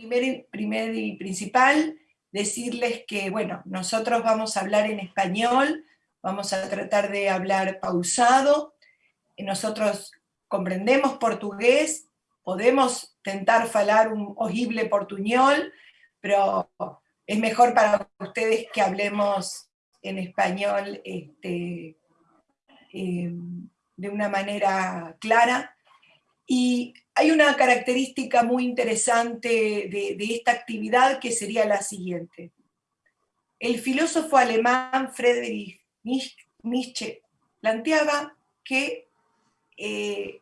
Primer y principal, decirles que, bueno, nosotros vamos a hablar en español, vamos a tratar de hablar pausado, nosotros comprendemos portugués, podemos tentar falar un horrible portuñol, pero es mejor para ustedes que hablemos en español este, em, de una manera clara. Y hay una característica muy interesante de, esta actividad que sería la siguiente. El filósofo alemán Friedrich Nietzsche planteaba que eh,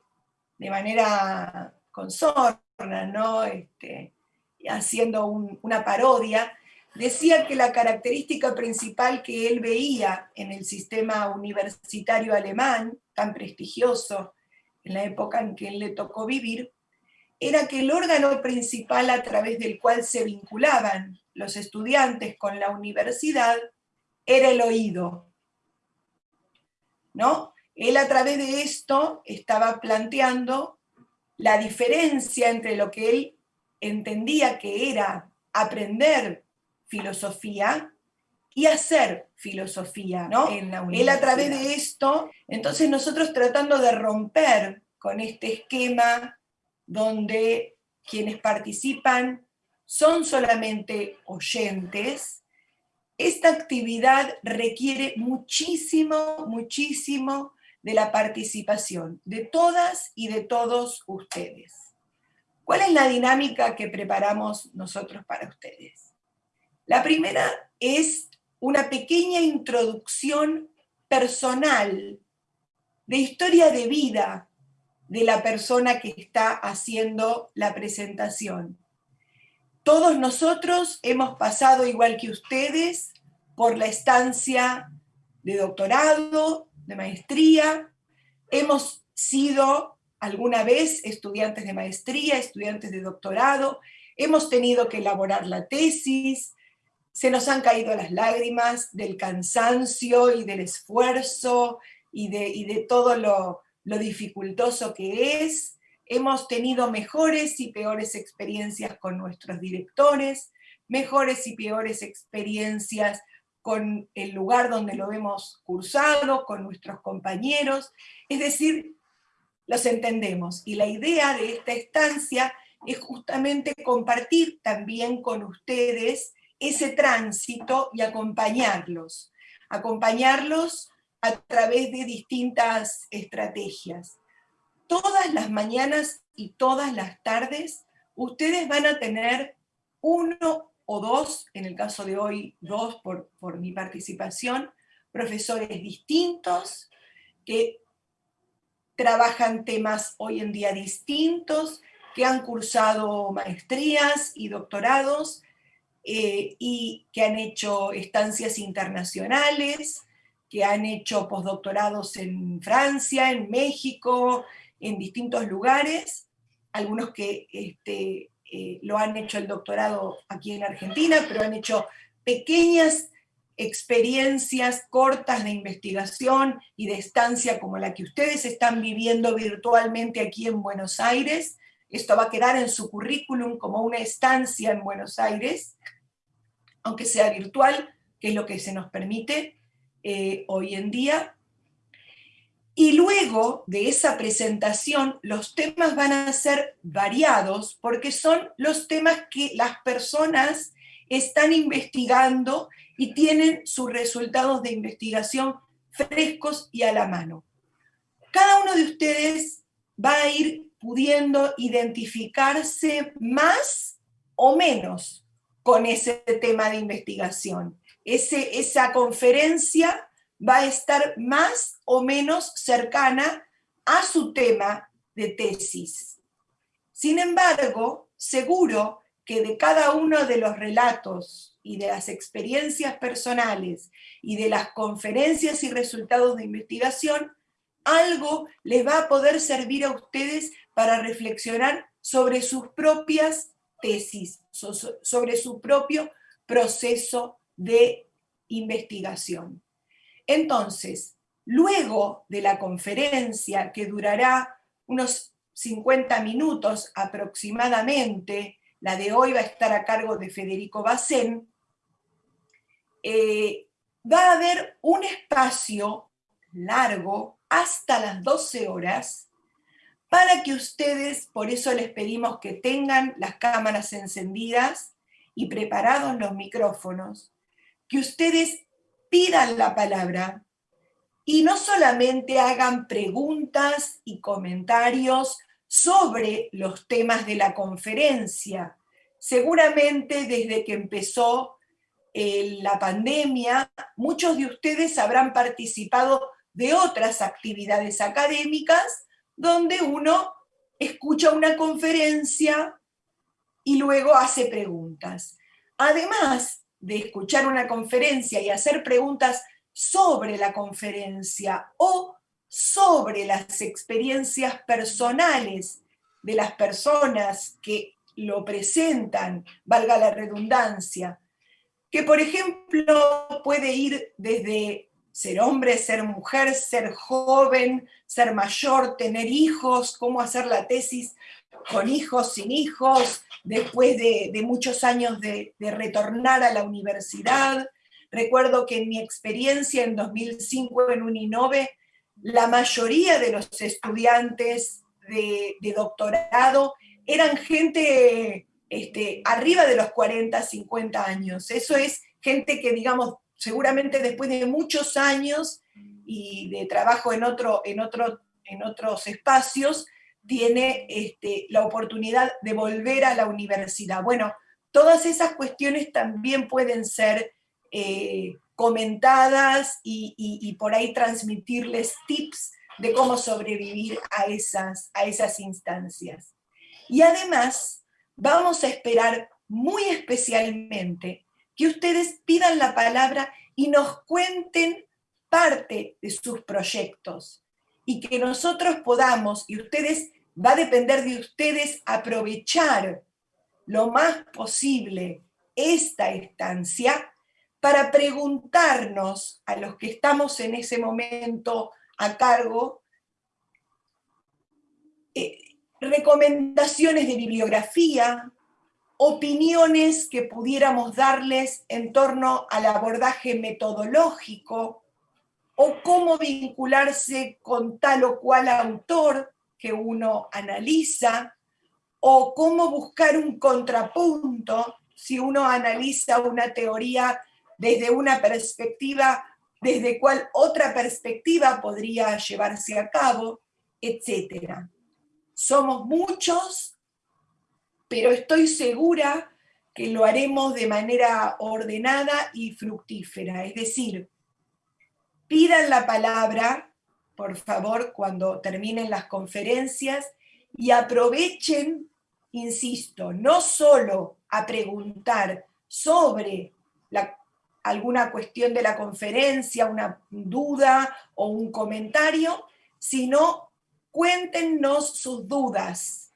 de manera consorna, ¿no? Este, haciendo una parodia, decía que la característica principal que él veía en el sistema universitario alemán, tan prestigioso en la época en que él le tocó vivir, era que el órgano principal a través del cual se vinculaban los estudiantes con la universidad era el oído. ¿No? Él a través de esto estaba planteando la diferencia entre lo que él entendía que era aprender filosofía y hacer filosofía, ¿no? él a través de esto, entonces nosotros tratando de romper con este esquema donde quienes participan son solamente oyentes, esta actividad requiere muchísimo, muchísimo de la participación de todas y de todos ustedes. ¿Cuál es la dinámica que preparamos nosotros para ustedes? La primera es una pequeña introducción personal de historia de vida de la persona que está haciendo la presentación. Todos nosotros hemos pasado, igual que ustedes, por la estancia de doctorado, de maestría, hemos sido alguna vez estudiantes de maestría, estudiantes de doctorado, hemos tenido que elaborar la tesis, se nos han caído las lágrimas del cansancio y del esfuerzo y de, de todo lo, lo dificultoso que es, hemos tenido mejores y peores experiencias con nuestros directores, mejores y peores experiencias con el lugar donde lo hemos cursado, con nuestros compañeros, es decir, los entendemos. Y la idea de esta estancia es justamente compartir también con ustedes ese tránsito y acompañarlos, acompañarlos a través de distintas estrategias. Todas las mañanas y todas las tardes ustedes van a tener uno o dos, en el caso de hoy dos por, por mi participación, profesores distintos que trabajan temas hoy en día distintos, que han cursado maestrías y doctorados eh, y que han hecho estancias internacionales, que han hecho postdoctorados en Francia, en México, en distintos lugares, algunos que este, eh, lo han hecho el doctorado aquí en Argentina, pero han hecho pequeñas experiencias cortas de investigación y de estancia como la que ustedes están viviendo virtualmente aquí en Buenos Aires. Esto va a quedar en su currículum como una estancia en Buenos Aires, aunque sea virtual, que es lo que se nos permite eh, hoy en día. Y luego de esa presentación, los temas van a ser variados porque son los temas que las personas están investigando y tienen sus resultados de investigación frescos y a la mano. Cada uno de ustedes va a ir pudiendo identificarse más o menos con ese tema de investigación. Ese, esa conferencia va a estar más o menos cercana a su tema de tesis. Sin embargo, seguro que de cada uno de los relatos y de las experiencias personales y de las conferencias y resultados de investigación, algo les va a poder servir a ustedes para reflexionar sobre sus propias tesis, sobre su propio proceso de investigación. Entonces, luego de la conferencia, que durará unos 50 minutos aproximadamente, la de hoy va a estar a cargo de Federico Bacén, eh, va a haber un espacio largo hasta las 12 horas para que ustedes, por eso les pedimos que tengan las cámaras encendidas y preparados los micrófonos, que ustedes pidan la palabra y no solamente hagan preguntas y comentarios sobre los temas de la conferencia. Seguramente desde que empezó eh, la pandemia, muchos de ustedes habrán participado de otras actividades académicas donde uno escucha una conferencia y luego hace preguntas. Además de escuchar una conferencia y hacer preguntas sobre la conferencia o sobre las experiencias personales de las personas que lo presentan, valga la redundancia, que por ejemplo puede ir desde ser hombre, ser mujer, ser joven, ser mayor, tener hijos, cómo hacer la tesis con hijos, sin hijos, después de, muchos años de, de retornar a la universidad. Recuerdo que en mi experiencia en 2005 en Uninove, la mayoría de los estudiantes de, doctorado eran gente este, arriba de los 40, 50 años. Eso es gente que, digamos, seguramente después de muchos años y de trabajo en, otro, en, en otros espacios, tiene este, la oportunidad de volver a la universidad. Bueno, todas esas cuestiones también pueden ser eh, comentadas y, por ahí transmitirles tips de cómo sobrevivir a esas, a esas instancias. Y además, vamos a esperar muy especialmente que ustedes pidan la palabra y nos cuenten parte de sus proyectos. Y que nosotros podamos, y ustedes, va a depender de ustedes aprovechar lo más posible esta estancia para preguntarnos a los que estamos en ese momento a cargo eh, recomendaciones de bibliografía, opiniones que pudiéramos darles en torno al abordaje metodológico o cómo vincularse con tal o cual autor que uno analiza, o cómo buscar un contrapunto si uno analiza una teoría desde una perspectiva, desde cuál otra perspectiva podría llevarse a cabo, etc. Somos muchos, pero estoy segura que lo haremos de manera ordenada y fructífera. Es decir, pidan la palabra, por favor, cuando terminen las conferencias y aprovechen, insisto, no solo a preguntar sobre alguna cuestión de la conferencia, una duda o un comentario, sino cuéntenos sus dudas,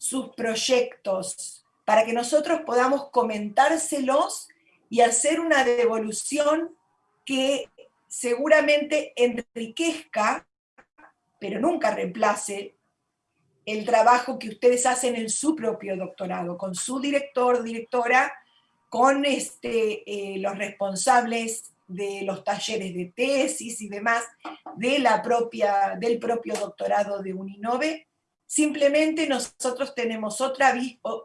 sus proyectos, para que nosotros podamos comentárselos y hacer una devolución que seguramente enriquezca, pero nunca reemplace el trabajo que ustedes hacen en su propio doctorado, con su director, directora, con este, eh, los responsables de los talleres de tesis y demás de la propia, del propio doctorado de Uninove. Simplemente nosotros tenemos otra,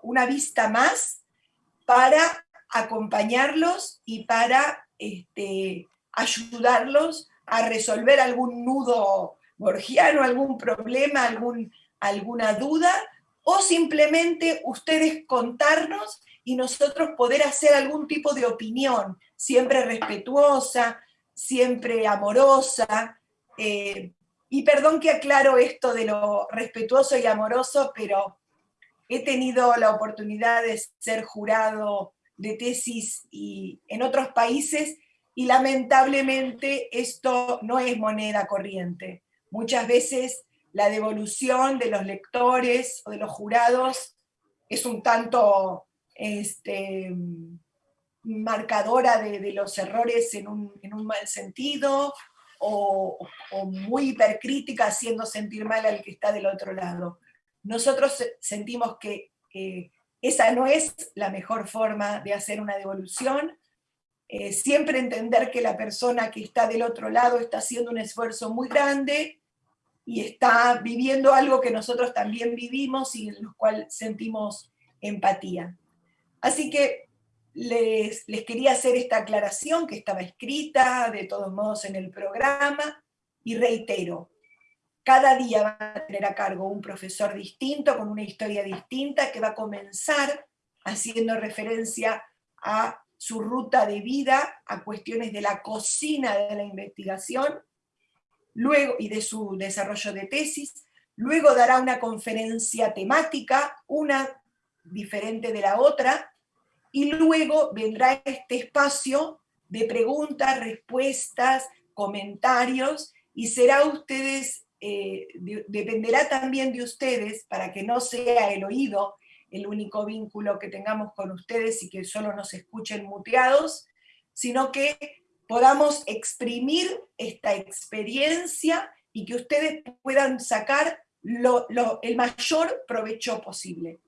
una vista más para acompañarlos y para este, ayudarlos a resolver algún nudo borgiano, algún problema, algún, alguna duda, o simplemente ustedes contarnos y nosotros poder hacer algún tipo de opinión, siempre respetuosa, siempre amorosa. Eh, y perdón que aclaro esto de lo respetuoso y amoroso, pero he tenido la oportunidad de ser jurado de tesis y en otros países y lamentablemente esto no es moneda corriente. Muchas veces la devolución de los lectores o de los jurados es un tanto este, marcadora de, los errores en un, mal sentido, o, muy hipercrítica haciendo sentir mal al que está del otro lado. Nosotros sentimos que esa no es la mejor forma de hacer una devolución. Eh, siempre entender que la persona que está del otro lado está haciendo un esfuerzo muy grande y está viviendo algo que nosotros también vivimos y en lo cual sentimos empatía. Así que les, quería hacer esta aclaración que estaba escrita de todos modos en el programa y reitero, cada día va a tener a cargo un profesor distinto, con una historia distinta, que va a comenzar haciendo referencia a su ruta de vida, a cuestiones de la cocina de la investigación, luego, y de su desarrollo de tesis, luego dará una conferencia temática, una diferente de la otra, y luego vendrá este espacio de preguntas, respuestas, comentarios, y será ustedes eh, dependerá también de ustedes para que no sea el oído el único vínculo que tengamos con ustedes y que solo nos escuchen muteados, sino que podamos exprimir esta experiencia y que ustedes puedan sacar el mayor provecho posible.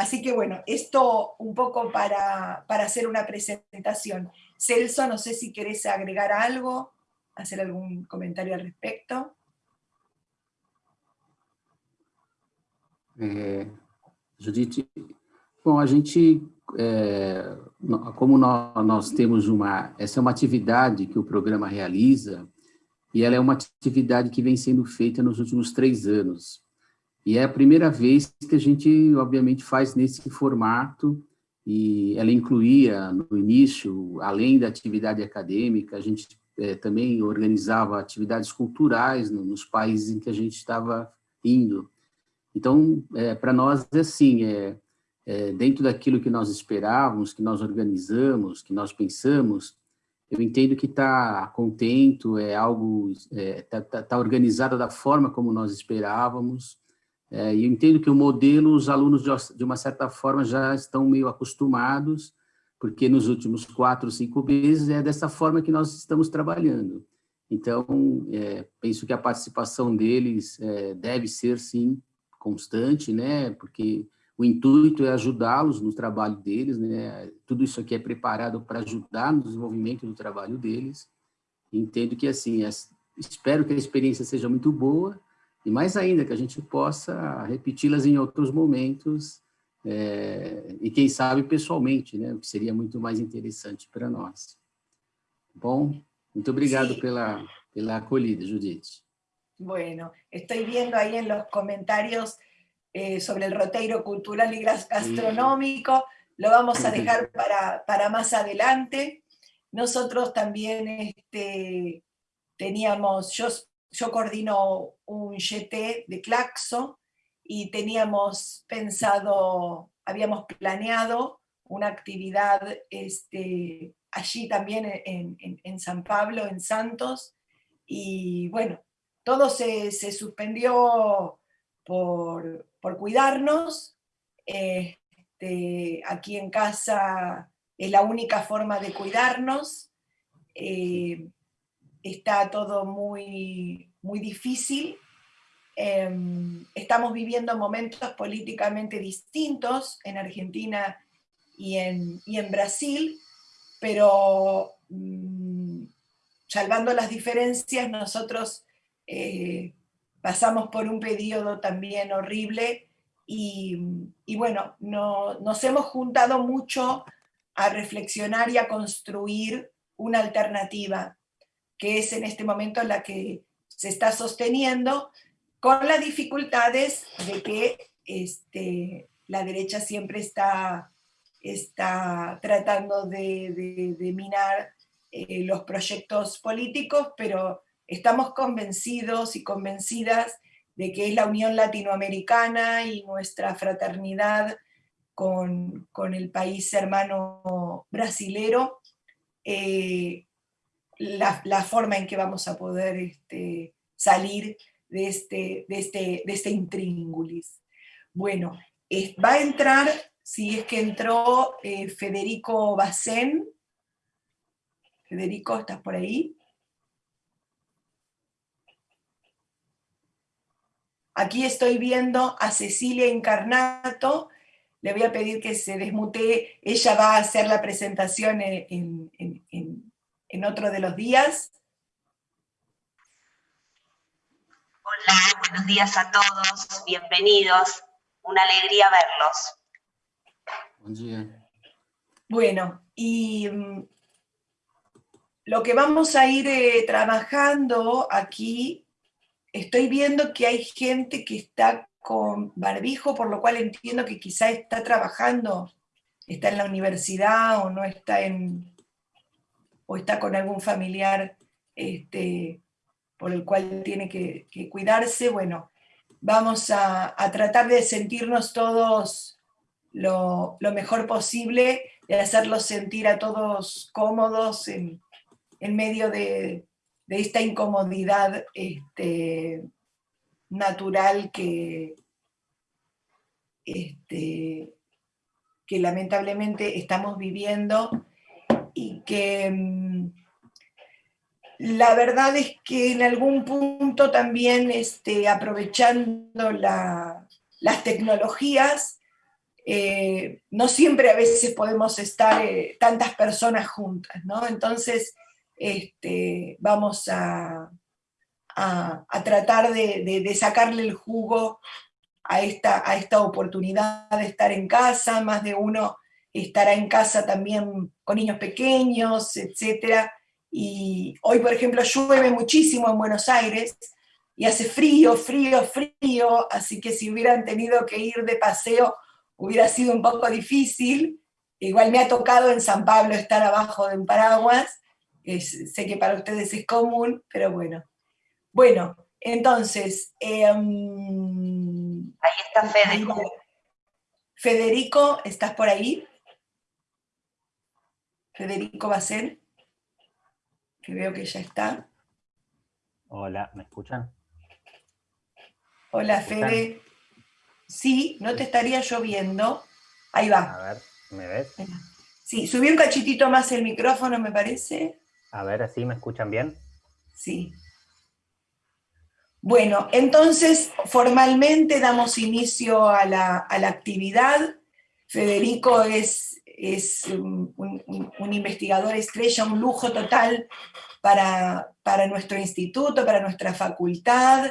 Así que bueno, esto un poco para, para hacer una presentación. Celso, no sé si querés agregar algo, hacer algún comentario al respecto. É, Judite, bom, a gente, é, como nós, nós, temos uma, essa é uma atividade que o programa realiza, e ela é uma atividade que vem sendo feita nos últimos três anos. E é a primeira vez que a gente, obviamente, faz nesse formato, e ela incluía, no início, além da atividade acadêmica, a gente é, também organizava atividades culturais no, nos países em que a gente estava indo. Então, é, para nós, é assim, é, é, dentro daquilo que nós esperávamos, que nós organizamos, que nós pensamos, eu entendo que está contento, é algo, está é, tá, tá, organizado da forma como nós esperávamos, é, eu entendo que o modelo, os alunos, de, uma certa forma, já estão meio acostumados, porque nos últimos quatro, cinco meses é dessa forma que nós estamos trabalhando. Então, é, penso que a participação deles é, deve ser, sim, constante, né? Porque o intuito é ajudá-los no trabalho deles, né? Tudo isso aqui é preparado para ajudar no desenvolvimento do trabalho deles. Entendo que, assim, espero que a experiência seja muito boa e, mais ainda, que a gente possa repeti-las em outros momentos é, e, quem sabe, pessoalmente, né? O que seria muito mais interessante para nós. Bom, muito obrigado pela, pela acolhida, Judite. Bueno, estoy viendo ahí en los comentarios eh, sobre el roteiro cultural y gastronómico, lo vamos a dejar para, más adelante. Nosotros también este, teníamos, yo, yo coordino un GT de Claxo y teníamos pensado, habíamos planeado una actividad este, allí también en, en San Pablo, en Santos, y bueno, todo se, suspendió por, cuidarnos. Este, aquí en casa es la única forma de cuidarnos. Eh, está todo muy, muy difícil. Em, estamos viviendo momentos políticamente distintos en Argentina y en, en Brasil, pero mm, salvando las diferencias, nosotros eh, pasamos por un periodo también horrible y, bueno, no, nos hemos juntado mucho a reflexionar y a construir una alternativa, que es en este momento la que se está sosteniendo, con las dificultades de que este, la derecha siempre está, está tratando de, minar eh, los proyectos políticos, pero Estamos convencidos y convencidas de que es la unión latinoamericana y nuestra fraternidad con, el país hermano brasilero, eh, la, forma en que vamos a poder este, salir de este, de, este, de este intríngulis. Bueno, va a entrar, si es que entró eh, Federico Bacén. Federico, ¿estás por ahí? Aquí estoy viendo a Cecilia Incarnato, le voy a pedir que se desmutee, ella va a hacer la presentación en, en otro de los días. Hola, buenos días a todos, bienvenidos, una alegría verlos. Buen día. Bueno, y mm, lo que vamos a ir eh, trabajando aquí, estoy viendo que hay gente que está con barbijo, por lo cual entiendo que quizá está trabajando, está en la universidad o no está en, o está con algún familiar este, por el cual tiene que, cuidarse, bueno, vamos a, tratar de sentirnos todos lo, mejor posible, de hacerlos sentir a todos cómodos en, medio de, esta incomodidad este, natural que, este, que lamentablemente estamos viviendo y que mm, la verdad es que en algún punto también este, aprovechando las tecnologías, eh, no siempre a veces podemos estar eh, tantas personas juntas, ¿no? Entonces, este, vamos a, a, tratar de, sacarle el jugo a esta, a esta oportunidad de estar en casa, más de uno estará en casa también con niños pequeños, etcétera, y hoy, por ejemplo, llueve muchísimo en Buenos Aires y hace frío, frío, frío, así que si hubieran tenido que ir de paseo hubiera sido un poco difícil. Igual me ha tocado en San Pablo estar abajo de un paraguas, sé que para ustedes es común, pero bueno. Bueno, entonces... Em, ahí está Federico. Federico, ¿estás por ahí? Federico Bacel que veo que ya está. Hola, ¿me escuchan? Hola, Fede. Sí, no te estaría lloviendo. Ahí va. A ver, ¿me ves? Sí, subí un cachitito más el micrófono, me parece. A ver, ¿así me escuchan bien? Sí. Bueno, entonces formalmente damos inicio a la, a la actividad. Federico es es un, investigador estrella, un lujo total para, nuestro instituto, para nuestra facultad.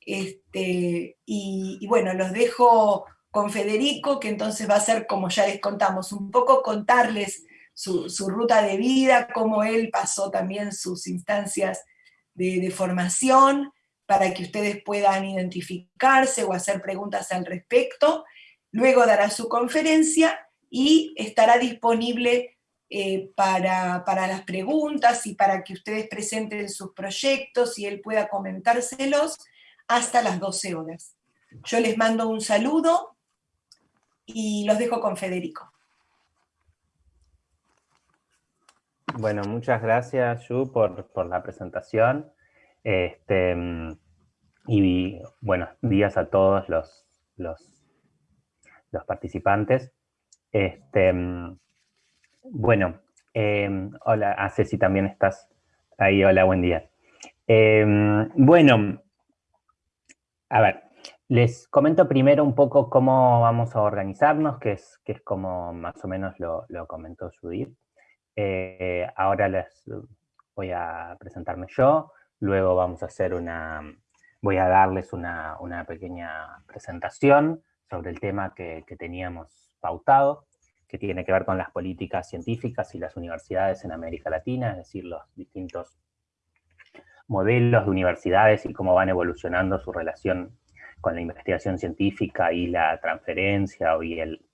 Este, y, bueno, los dejo con Federico, que entonces va a ser, como ya les contamos, un poco contarles su, ruta de vida, cómo él pasó también sus instancias de formación, para que ustedes puedan identificarse o hacer preguntas al respecto. Luego dará su conferencia y estará disponible eh, para, las preguntas y para que ustedes presenten sus proyectos y él pueda comentárselos hasta las 12 horas. Yo les mando un saludo y los dejo con Federico. Bueno, muchas gracias, Yu, por, la presentación. Este, y buenos días a todos los, los, los participantes. Este, bueno, em, hola, ah, Ceci también estás ahí, hola, buen día. Em, bueno, a ver, les comento primero un poco cómo vamos a organizarnos, que es, que es como más o menos lo, comentó Judith. Eh, ahora les voy a presentarme yo, luego vamos a hacer una, voy a darles una, pequeña presentación sobre el tema que teníamos pautado, que tiene que ver con las políticas científicas y las universidades en América Latina, es decir, los distintos modelos de universidades y cómo van evolucionando su relación con la investigación científica y la transferencia y el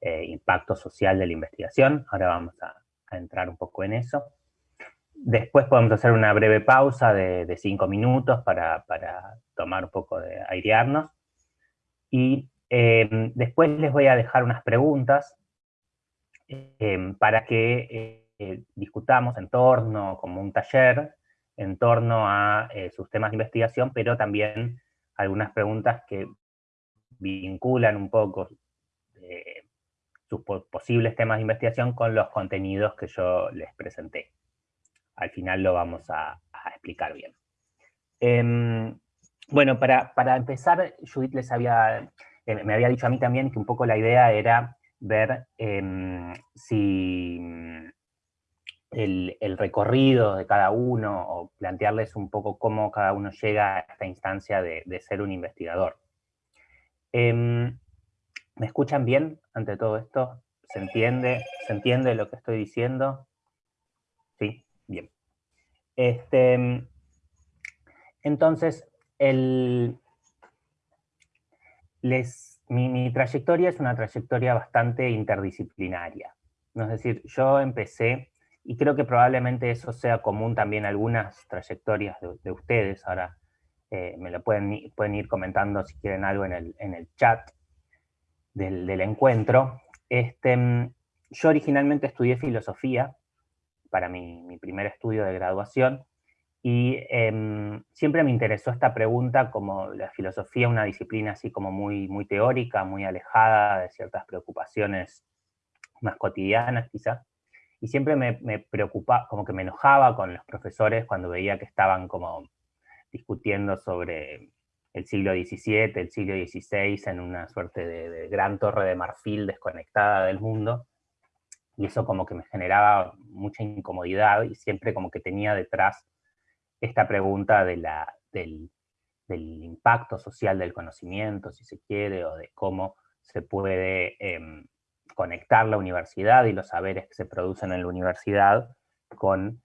eh, impacto social de la investigación. Ahora vamos a, entrar un poco en eso. Después podemos hacer una breve pausa de, cinco minutos para, para, tomar un poco de airearnos. Y Em, después les voy a dejar unas preguntas em, para que eh, discutamos en torno, como un taller, en torno a eh, sus temas de investigación, pero también algunas preguntas que vinculan un poco eh, sus posibles temas de investigación con los contenidos que yo les presenté. Al final lo vamos a, explicar bien. Em, bueno, para, para, empezar, Judith les había me había dicho a mí también que un poco la idea era ver em, si el, recorrido de cada uno, o plantearles un poco cómo cada uno llega a esta instancia de, ser un investigador. Em, ¿Me escuchan bien ante todo esto? ¿Se entiende? ¿Se entiende lo que estoy diciendo? Sí, bien. Este, entonces, el, les, mi, trayectoria es una trayectoria bastante interdisciplinaria. Es decir, yo empecé, y creo que probablemente eso sea común también algunas trayectorias de, ustedes, ahora eh, me lo pueden, pueden ir comentando si quieren algo en el, en el chat del, del encuentro. Este, yo originalmente estudié filosofía para mi, mi primer estudio de graduación, y em, siempre me interesó esta pregunta como la filosofía, una disciplina así como muy, muy teórica, muy alejada de ciertas preocupaciones más cotidianas quizás. Y siempre me, me preocupaba, como que me enojaba con los profesores cuando veía que estaban como discutiendo sobre el siglo XVII, el siglo XVI, en una suerte de, de, gran torre de marfil desconectada del mundo. Y eso como que me generaba mucha incomodidad y siempre como que tenía detrás esta pregunta de la, del, impacto social del conocimiento, si se quiere, o de cómo se puede em, conectar la universidad y los saberes que se producen en la universidad con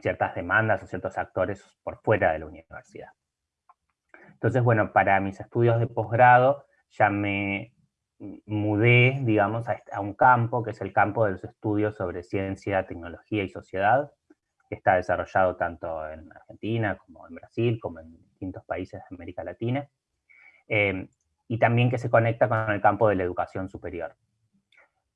ciertas demandas o ciertos actores por fuera de la universidad. Entonces, bueno, para mis estudios de posgrado ya me mudé, digamos, a, un campo, que es el campo de los estudios sobre ciencia, tecnología y sociedad, está desarrollado tanto en Argentina como en Brasil, como en distintos países de América Latina, eh, y también que se conecta con el campo de la educación superior.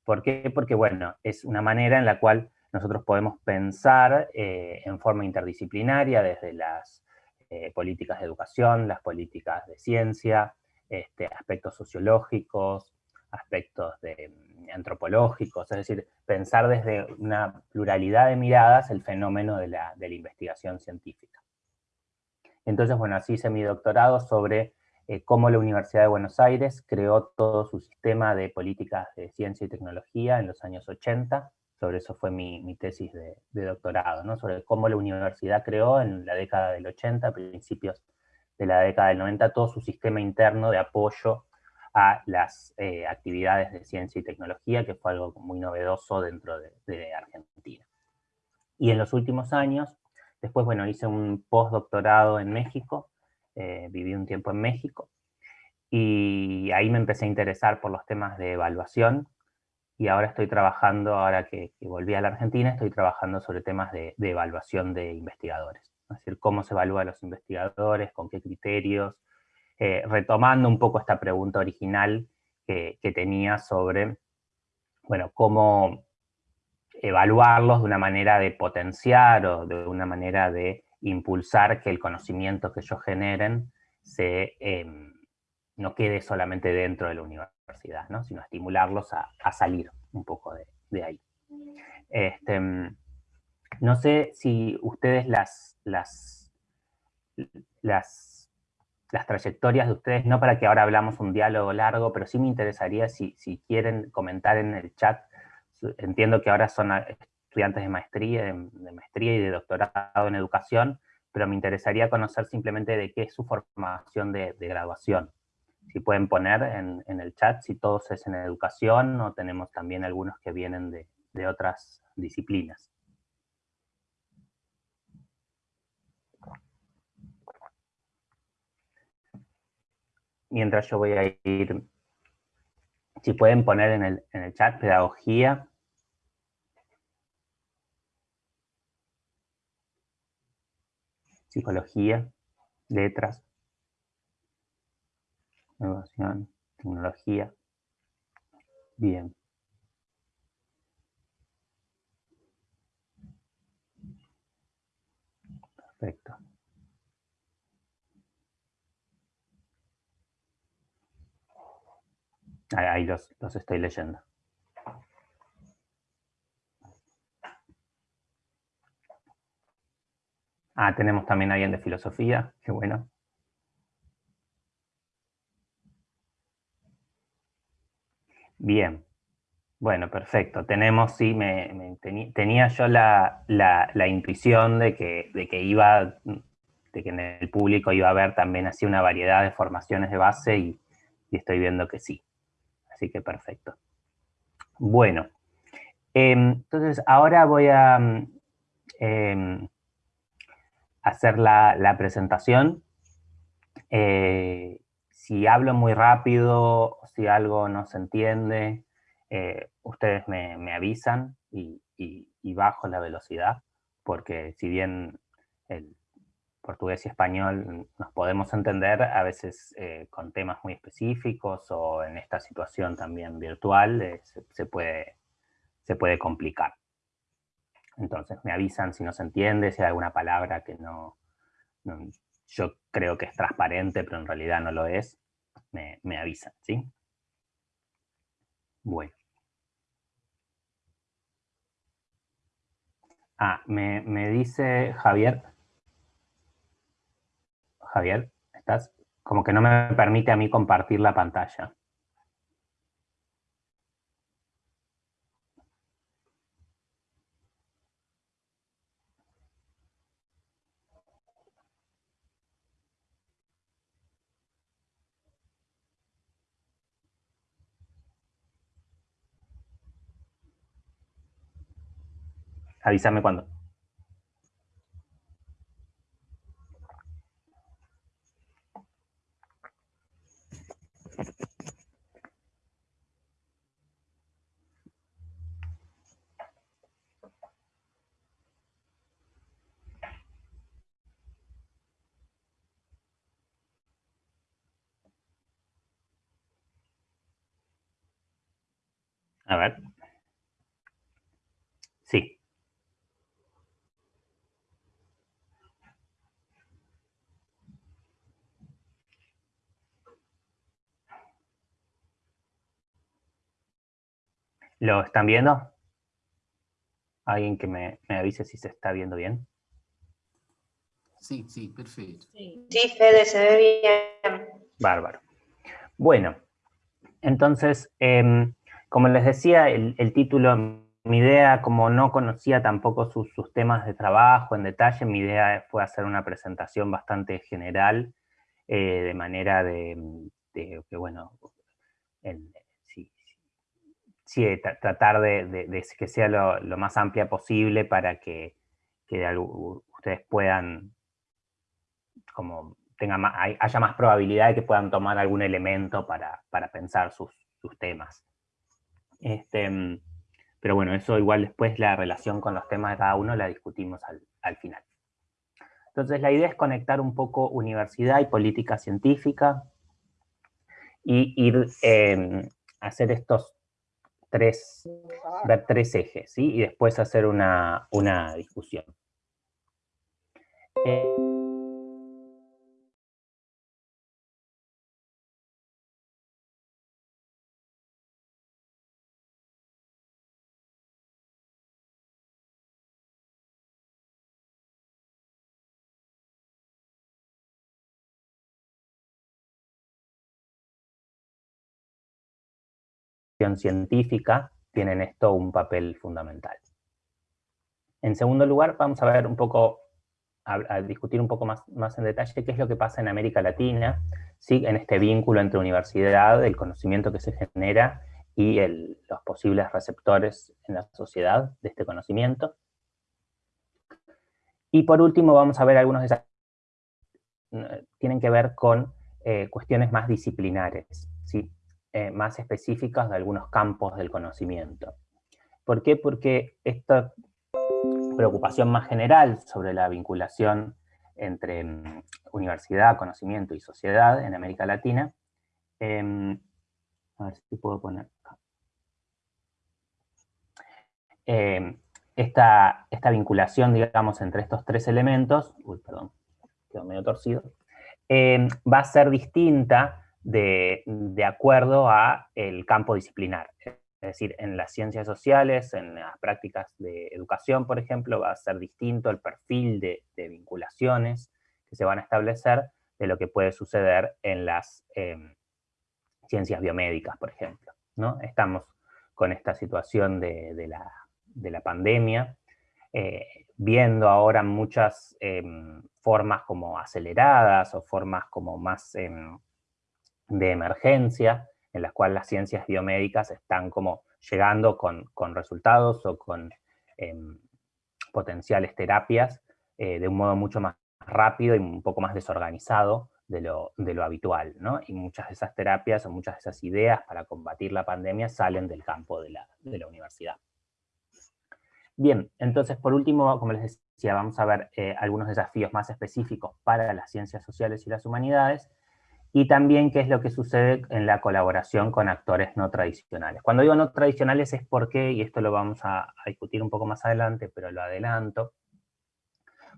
¿Por qué? Porque, bueno, es una manera en la cual nosotros podemos pensar eh, en forma interdisciplinaria desde las eh, políticas de educación, las políticas de ciencia, este, aspectos sociológicos, aspectos de antropológicos, es decir, pensar desde una pluralidad de miradas el fenómeno de la, investigación científica. Entonces, bueno, así hice mi doctorado sobre eh, cómo la Universidad de Buenos Aires creó todo su sistema de políticas de ciencia y tecnología en los años 80, sobre eso fue mi, tesis de, de, doctorado, ¿no? sobre cómo la universidad creó en la década del 80, principios de la década del 90, todo su sistema interno de apoyo a las eh, actividades de ciencia y tecnología, que fue algo muy novedoso dentro de, Argentina. Y en los últimos años, después, bueno, hice un postdoctorado en México, eh, viví un tiempo en México, y ahí me empecé a interesar por los temas de evaluación, y ahora estoy trabajando, ahora que, volví a la Argentina, estoy trabajando sobre temas de, de evaluación de investigadores. Es decir, cómo se evalúa a los investigadores, con qué criterios, eh, retomando un poco esta pregunta original que, tenía sobre, bueno, cómo evaluarlos de una manera de potenciar o de una manera de impulsar que el conocimiento que ellos generen se, em, no quede solamente dentro de la universidad, ¿no? sino estimularlos a, salir un poco de, ahí. Este, no sé si ustedes las, las, las las trayectorias de ustedes, no para que ahora hablamos un diálogo largo, pero sí me interesaría si, quieren comentar en el chat, entiendo que ahora son estudiantes de maestría, de, maestría y de doctorado en educación, pero me interesaría conocer simplemente de qué es su formación de, graduación. Si pueden poner en, el chat si todos es en educación o tenemos también algunos que vienen de otras disciplinas. Mientras yo voy a ir, si pueden poner en el, en el chat pedagogía. Psicología, letras, educación, tecnología. Bien. Perfecto. Ahí los, estoy leyendo. Ah, tenemos también alguien de filosofía, qué bueno. Bien. Bueno, perfecto. Tenemos, sí, me, tenía yo la, intuición de que, de que iba, de que en el público iba a haber también así una variedad de formaciones de base y, estoy viendo que sí. Así que perfecto. Bueno, em, entonces ahora voy a em, hacer la, presentación. Eh, si hablo muy rápido, si algo no se entiende, eh, ustedes me, avisan y, bajo la velocidad, porque si bien el portugués y español nos podemos entender, a veces eh, con temas muy específicos o en esta situación también virtual eh, se, puede, se puede complicar. Entonces me avisan si no se entiende, si hay alguna palabra que no, yo creo que es transparente, pero en realidad no lo es, me, me avisan, ¿sí? Bueno. Ah, me, me dice Javier. Javier, estás como que no me permite a mí compartir la pantalla. Avísame cuando. A ver. Sí. ¿Lo están viendo? ¿Alguien que me, avise si se está viendo bien? Sí, sí, perfecto. Sí, Fede, se ve bien. Bárbaro. Bueno, entonces, em, como les decía, el, título, mi idea, como no conocía tampoco sus, temas de trabajo en detalle, mi idea fue hacer una presentación bastante general, eh, de manera de, de que, bueno, el, sí, tratar de, que sea lo, más amplia posible para que, ustedes puedan, como tenga haya más probabilidad de que puedan tomar algún elemento para, pensar sus, temas. Este, pero bueno, eso igual después la relación con los temas de cada uno la discutimos al, final. Entonces la idea es conectar un poco universidad y política científica y ir eh, hacer estos tres, ver tres ejes, ¿sí? Y después hacer una, una discusión. Eh, científica tienen esto un papel fundamental. En segundo lugar, vamos a ver un poco, a, discutir un poco más, más, en detalle qué es lo que pasa en América Latina, ¿sí? en este vínculo entre universidad, el conocimiento que se genera y los posibles receptores en la sociedad de este conocimiento. Y por último vamos a ver algunos de tienen que ver con eh, cuestiones más disciplinares, ¿sí? Eh, más específicas de algunos campos del conocimiento. ¿Por qué? Porque esta preocupación más general sobre la vinculación entre mm, universidad, conocimiento y sociedad en América Latina, em, a ver si puedo poner em, esta, esta, vinculación, digamos, entre estos tres elementos, uy, perdón, quedó medio torcido, em, va a ser distinta de, acuerdo a el campo disciplinar. Es decir, en las ciencias sociales, en las prácticas de educación, por ejemplo, va a ser distinto el perfil de, vinculaciones que se van a establecer de lo que puede suceder en las em, ciencias biomédicas, por ejemplo. ¿no? Estamos con esta situación de, la, pandemia, eh, viendo ahora muchas em, formas como aceleradas o formas como más em, de emergencia, en las cuales las ciencias biomédicas están como llegando con, resultados o con em, potenciales terapias eh, de un modo mucho más rápido y un poco más desorganizado de lo, habitual, ¿no? Y muchas de esas terapias o muchas de esas ideas para combatir la pandemia salen del campo de la, universidad. Bien, entonces por último, como les decía, vamos a ver eh, algunos desafíos más específicos para las ciencias sociales y las humanidades, y también qué es lo que sucede en la colaboración con actores no tradicionales. Cuando digo no tradicionales es porque, y esto lo vamos a, discutir un poco más adelante, pero lo adelanto,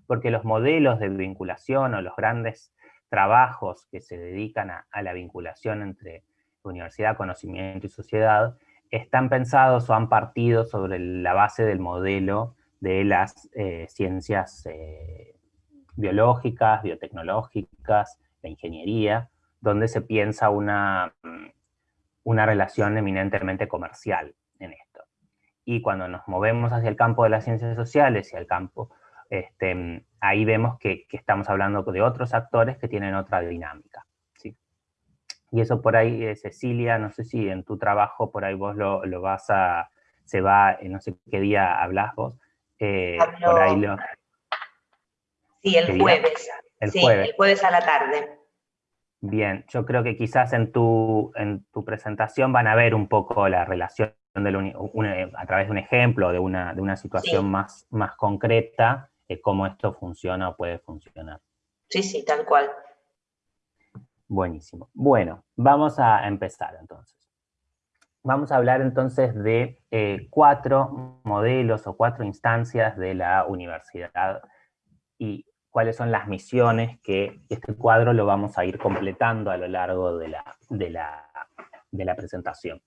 porque los modelos de vinculación o los grandes trabajos que se dedican a, la vinculación entre universidad, conocimiento y sociedad, están pensados o han partido sobre la base del modelo de las eh, ciencias eh, biológicas, biotecnológicas, la ingeniería, donde se piensa una, una relación eminentemente comercial en esto. Y cuando nos movemos hacia el campo de las ciencias sociales y al campo, este, ahí vemos que, estamos hablando de otros actores que tienen otra dinámica. ¿sí? Y eso por ahí, eh, Cecilia, no sé si en tu trabajo por ahí vos lo, vas a, se va, no sé qué día hablas vos, eh, por ahí lo... Sí, el jueves. El jueves. El jueves a la tarde. Bien, yo creo que quizás en tu, en tu presentación van a ver un poco la relación a través de un ejemplo, de una, de una situación más, más concreta, de cómo esto funciona o puede funcionar. Sí, sí, tal cual. Buenísimo. Bueno, vamos a empezar entonces. Vamos a hablar entonces de eh, cuatro modelos o cuatro instancias de la universidad y cuáles son las misiones que este cuadro lo vamos a ir completando a lo largo de la, de la, presentación.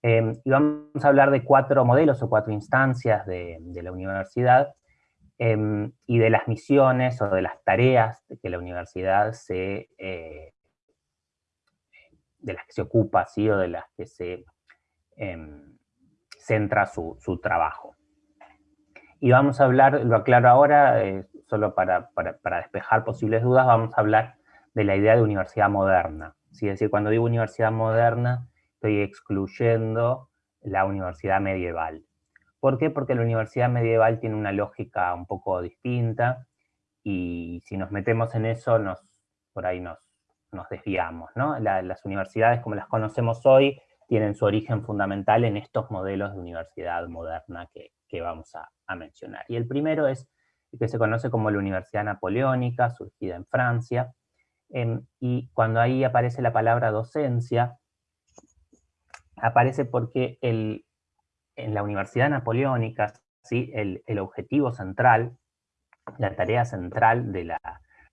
Em, y vamos a hablar de cuatro modelos o cuatro instancias de, la universidad em, y de las misiones o de las tareas que la universidad se, eh, de las que se ocupa, ¿sí? o de las que se em, centra su, su, trabajo. Y vamos a hablar, lo aclaro ahora, eh, solo para, despejar posibles dudas, vamos a hablar de la idea de universidad moderna. Es decir, cuando digo universidad moderna, estoy excluyendo la universidad medieval. ¿Por qué? Porque la universidad medieval tiene una lógica un poco distinta y si nos metemos en eso, nos, por ahí nos, nos desviamos. ¿no? las universidades como las conocemos hoy tienen su origen fundamental en estos modelos de universidad moderna que, vamos a, a mencionar. Y el primero es que se conoce como la Universidad Napoleónica, surgida en Francia, em, y cuando ahí aparece la palabra docencia, aparece porque el, en la Universidad Napoleónica, ¿sí? el, objetivo central, la tarea central de la,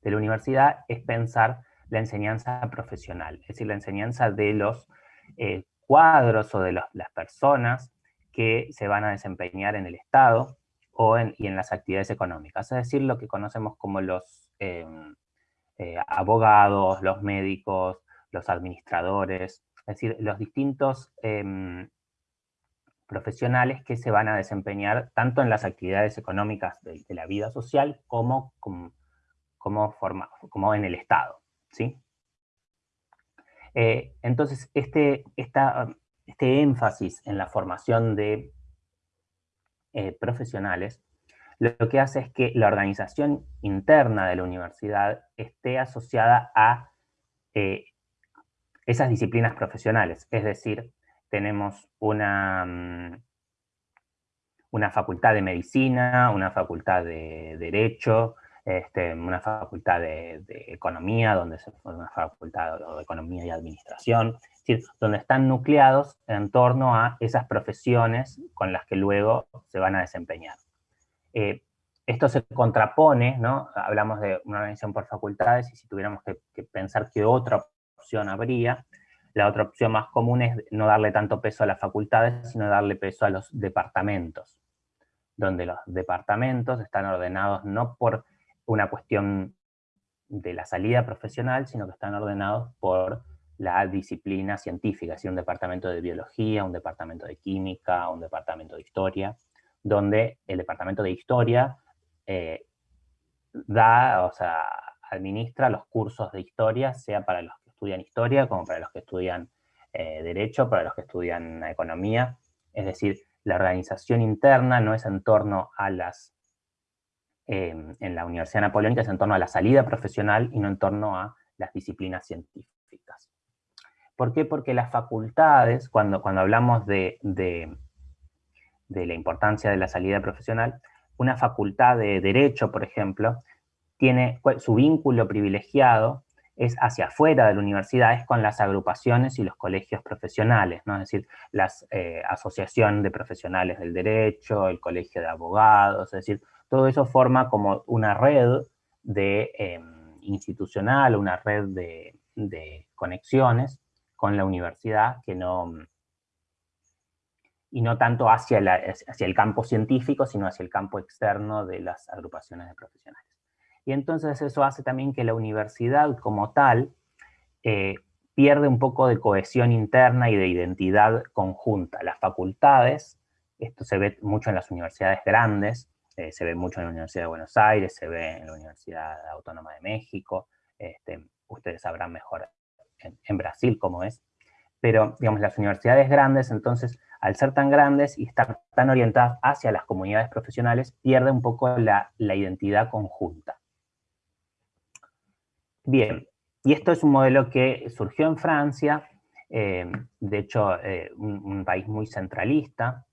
de la universidad es pensar la enseñanza profesional, es decir, la enseñanza de los eh, cuadros o de las personas que se van a desempeñar en el Estado, y en las actividades económicas, es decir, lo que conocemos como los em, eh, abogados, los médicos, los administradores, es decir, los distintos em, profesionales que se van a desempeñar tanto en las actividades económicas de, la vida social como, como, como en el Estado. ¿sí? Eh, entonces, este, este énfasis en la formación de eh, profesionales, lo que hace es que la organización interna de la universidad esté asociada a eh, esas disciplinas profesionales. Es decir, tenemos una, mm, una facultad de medicina, una facultad de derecho, este, una facultad de, economía, donde se, una facultad de economía y administración, decir, donde están nucleados en torno a esas profesiones con las que luego se van a desempeñar. Eh, esto se contrapone, ¿no? Hablamos de una organización por facultades y si tuviéramos que, que pensar qué otra opción habría, la otra opción más común es no darle tanto peso a las facultades, sino darle peso a los departamentos, donde los departamentos están ordenados no por una cuestión de la salida profesional, sino que están ordenados por la disciplina científica, es un departamento de biología, un departamento de química, un departamento de historia, donde el departamento de historia eh, da, o sea, administra los cursos de historia, sea para los que estudian historia, como para los que estudian eh, derecho, para los que estudian economía. Es decir, la organización interna no es en torno a las, em, en la Universidad Napoleónica, es en torno a la salida profesional y no en torno a las disciplinas científicas. ¿Por qué? Porque las facultades, cuando, cuando hablamos de, de, la importancia de la salida profesional, una facultad de Derecho, por ejemplo, tiene su vínculo privilegiado es hacia afuera de la universidad, es con las agrupaciones y los colegios profesionales, ¿no? es decir, la eh, asociación de profesionales del derecho, el colegio de abogados, es decir, todo eso forma como una red de, em, institucional, una red de, de conexiones con la universidad que no, y no tanto hacia, hacia el campo científico, sino hacia el campo externo de las agrupaciones de profesionales. Y entonces eso hace también que la universidad como tal eh, pierde un poco de cohesión interna y de identidad conjunta. Las facultades, esto se ve mucho en las universidades grandes, eh, se ve mucho en la Universidad de Buenos Aires, se ve en la Universidad Autónoma de México, este, ustedes sabrán mejor en, Brasil como es, pero digamos las universidades grandes, entonces al ser tan grandes y estar tan orientadas hacia las comunidades profesionales, pierde un poco la, identidad conjunta. Bien, y esto es un modelo que surgió en Francia, eh, de hecho eh, un, país muy centralista,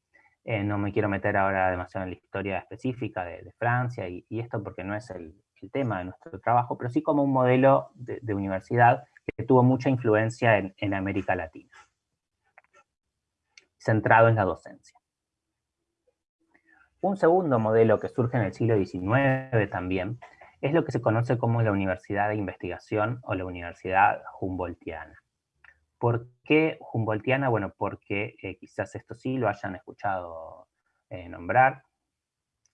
eh, no me quiero meter ahora demasiado en la historia específica de, Francia y, esto porque no es el, tema de nuestro trabajo, pero sí como un modelo de universidad que tuvo mucha influencia en, América Latina, centrado en la docencia. Un segundo modelo que surge en el siglo XIX también es lo que se conoce como la Universidad de Investigación o la Universidad Humboldtiana. ¿Por qué Humboldtiana? Bueno, porque eh, quizás esto sí lo hayan escuchado eh, nombrar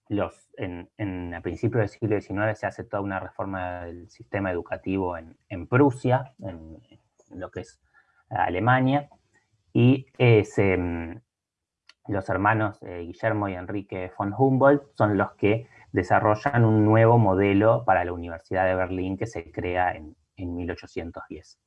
los, en, a principios del siglo XIX se hace toda una reforma del sistema educativo en, Prusia, en, lo que es Alemania, y mm, los hermanos eh, Guillermo y Enrique von Humboldt son los que desarrollan un nuevo modelo para la Universidad de Berlín que se crea en, 1810.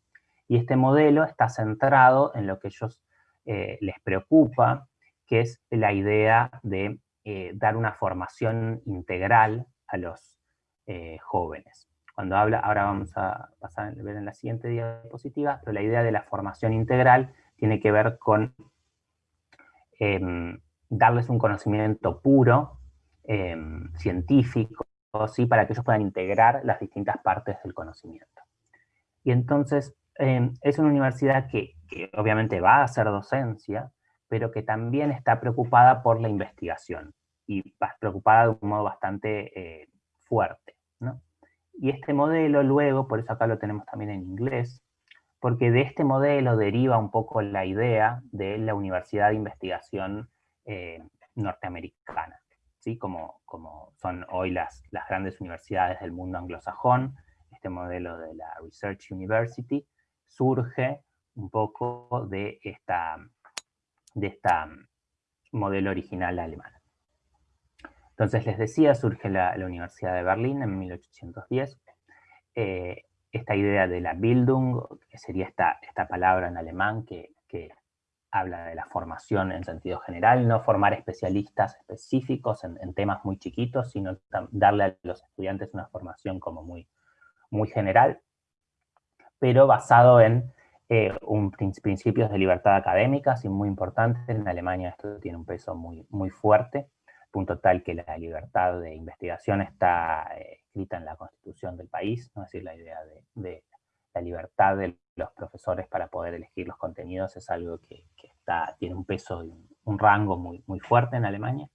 Y este modelo está centrado en lo que ellos eh, les preocupa, que es la idea de eh, dar una formación integral a los eh, jóvenes. Cuando habla, ahora vamos a ver en la siguiente diapositiva, pero la idea de la formación integral tiene que ver con em, darles un conocimiento puro, em, científico, ¿sí? para que ellos puedan integrar las distintas partes del conocimiento. Y entonces em, es una universidad que, que obviamente va a hacer docencia, pero que también está preocupada por la investigación y preocupada de un modo bastante eh, fuerte. Y este modelo luego, por eso acá lo tenemos también en inglés, porque de este modelo deriva un poco la idea de la Universidad de Investigación eh, norteamericana, ¿sí? como, como son hoy las, las grandes universidades del mundo anglosajón, este modelo de la Research University, surge un poco de esta, de esta modelo original alemán. Entonces, les decía, surge la, Universidad de Berlín en 1810. Eh, esta idea de la Bildung, que sería esta, esta palabra en alemán que, habla de la formación en sentido general, no formar especialistas específicos en, temas muy chiquitos, sino darle a los estudiantes una formación como muy, muy general, pero basado en eh, un, principios de libertad académica, y muy importante. En Alemania esto tiene un peso muy, muy fuerte punto tal que la libertad de investigación está eh, escrita en la constitución del país, es decir, la idea de, la libertad de los profesores para poder elegir los contenidos es algo que, está, tiene un peso y un, rango muy, muy fuerte en Alemania.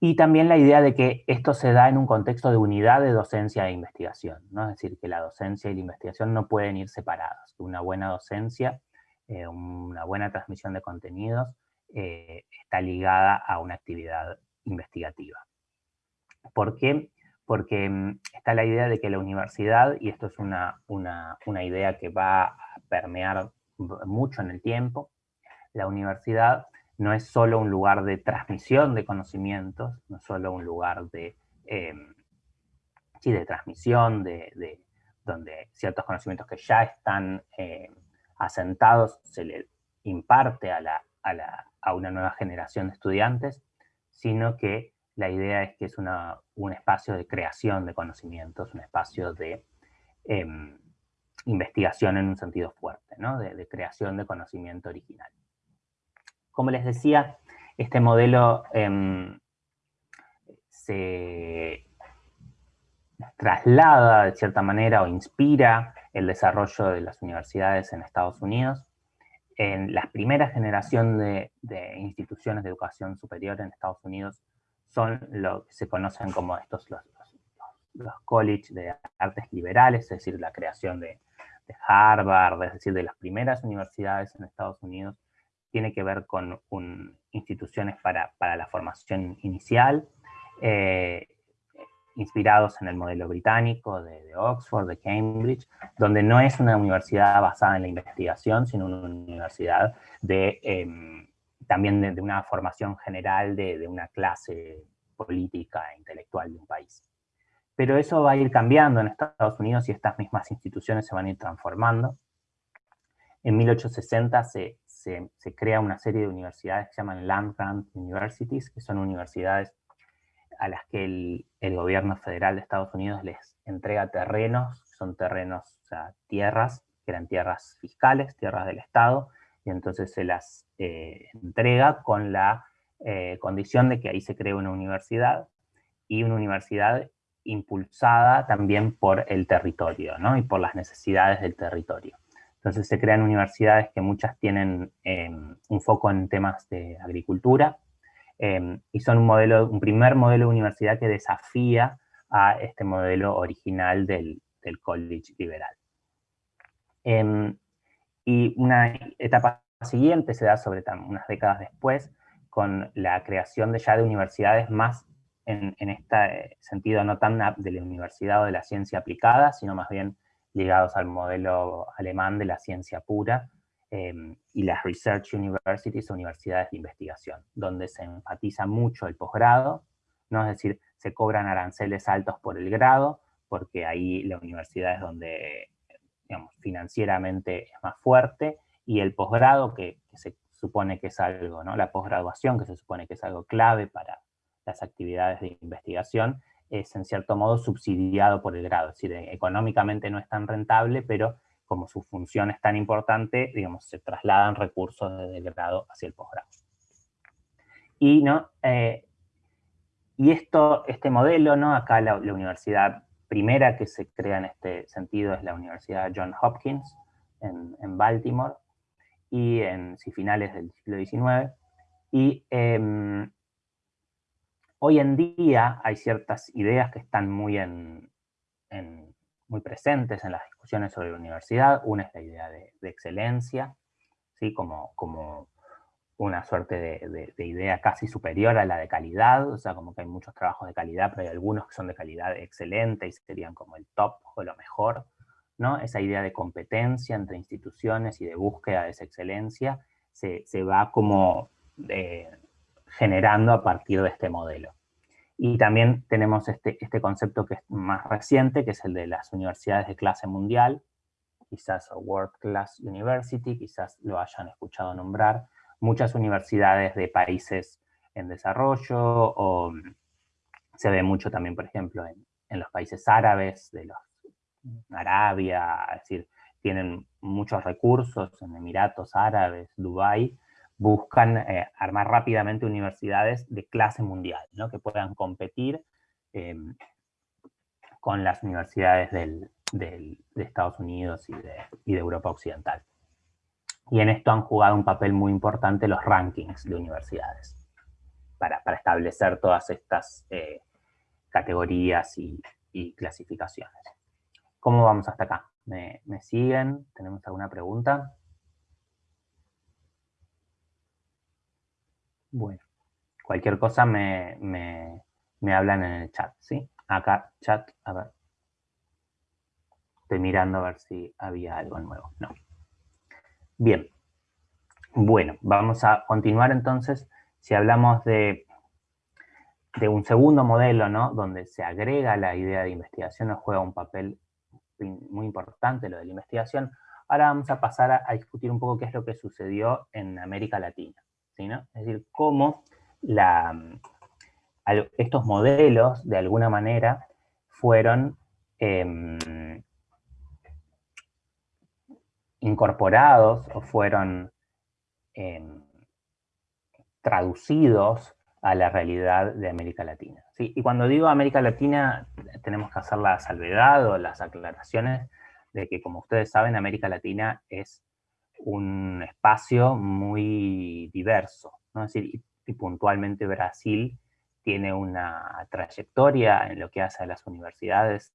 Y también la idea de que esto se da en un contexto de unidad de docencia e investigación, ¿no? es decir, que la docencia y la investigación no pueden ir separados. Una buena docencia, eh, una buena transmisión de contenidos, eh, está ligada a una actividad investigativa. ¿Por qué? porque mm, está la idea de que la universidad, y esto es una, una idea que va a permear mucho en el tiempo, la universidad no es solo un lugar de transmisión de conocimientos, no es solo un lugar de, eh, de transmisión, de, donde ciertos conocimientos que ya están eh, asentados se le imparte a, una nueva generación de estudiantes, sino que la idea es que es un espacio de creación de conocimientos, un espacio de em, investigación en un sentido fuerte, ¿no? de creación de conocimiento original. Como les decía, este modelo em, se traslada de cierta manera o inspira el desarrollo de las universidades en Estados Unidos. En la primera generación de, instituciones de educación superior en Estados Unidos son lo que se conocen como estos los, los, college de artes liberales, es decir, la creación de, de Harvard, es decir, de las primeras universidades en Estados Unidos tiene que ver con instituciones para, la formación inicial, eh, inspirados en el modelo británico de, Oxford, de Cambridge, donde no es una universidad basada en la investigación, sino una universidad de, em, también de, una formación general de, una clase política e intelectual de un país. Pero eso va a ir cambiando en Estados Unidos y estas mismas instituciones se van a ir transformando. En 1860 se, se, crea una serie de universidades que se llaman Land Grant Universities, que son universidades a las que el, gobierno federal de Estados Unidos les entrega terrenos, son terrenos, tierras, que eran tierras fiscales, tierras del Estado, y entonces se las eh, entrega con la eh, condición de que ahí se cree una universidad, y una universidad impulsada también por el territorio, ¿no? Y por las necesidades del territorio. Entonces se crean universidades que muchas tienen em, un foco en temas de agricultura em, y son un, modelo, un primer modelo de universidad que desafía a este modelo original del, college liberal. Em, y una etapa siguiente se da sobre unas décadas después con la creación de ya de universidades más en, en este sentido no tan de la universidad o de la ciencia aplicada, sino más bien ligados al modelo alemán de la ciencia pura, em, y las Research Universities, universidades de investigación, donde se enfatiza mucho el posgrado, ¿no? es decir, se cobran aranceles altos por el grado, porque ahí la universidad es donde, financieramente es más fuerte, y el posgrado, que, se supone que es algo, ¿no? la posgraduación, que se supone que es algo clave para las actividades de investigación, es en cierto modo subsidiado por el grado, es decir, económicamente no es tan rentable, pero como su función es tan importante, digamos, se trasladan recursos desde el grado hacia el posgrado. Y, ¿no? Eh, y esto, este modelo, ¿no? acá la, universidad primera que se crea en este sentido es la Universidad John Hopkins en, Baltimore, y en finales del siglo XIX, y em, Hoy en día hay ciertas ideas que están muy, en, muy presentes en las discusiones sobre la universidad. Una es la idea de, excelencia, ¿sí? como, como una suerte de, idea casi superior a la de calidad, o sea, como que hay muchos trabajos de calidad, pero hay algunos que son de calidad excelente y serían como el top o lo mejor, ¿no? Esa idea de competencia entre instituciones y de búsqueda de esa excelencia se, va como eh, generando a partir de este modelo. Y también tenemos este, este concepto que es más reciente, que es el de las universidades de clase mundial, quizás World Class University, quizás lo hayan escuchado nombrar, muchas universidades de países en desarrollo, o se ve mucho también, por ejemplo, en, en los países árabes, de los Arabia, es decir, tienen muchos recursos en Emiratos Árabes, Dubái, buscan eh, armar rápidamente universidades de clase mundial, ¿no? que puedan competir em, con las universidades de Estados Unidos y de, Europa Occidental. Y en esto han jugado un papel muy importante los rankings de universidades, para, establecer todas estas eh, categorías y, clasificaciones. ¿Cómo vamos hasta acá? ¿Me, ¿Me siguen? ¿Tenemos alguna pregunta? Bueno, cualquier cosa me, hablan en el chat, ¿sí? acá, chat, a ver. Estoy mirando a ver si había algo nuevo. No. Bien. Bueno, vamos a continuar entonces. Si hablamos de, de un segundo modelo, ¿no? Donde se agrega la idea de investigación, nos juega un papel muy importante lo de la investigación. Ahora vamos a pasar a, discutir un poco qué es lo que sucedió en América Latina. Es decir, cómo estos modelos, de alguna manera, fueron em, incorporados o fueron em, traducidos a la realidad de América Latina. ¿sí? Y cuando digo América Latina, tenemos que hacer la salvedad o las aclaraciones de que, como ustedes saben, América Latina es un espacio muy diverso, ¿no? es decir, y puntualmente Brasil tiene una trayectoria en lo que hace a las universidades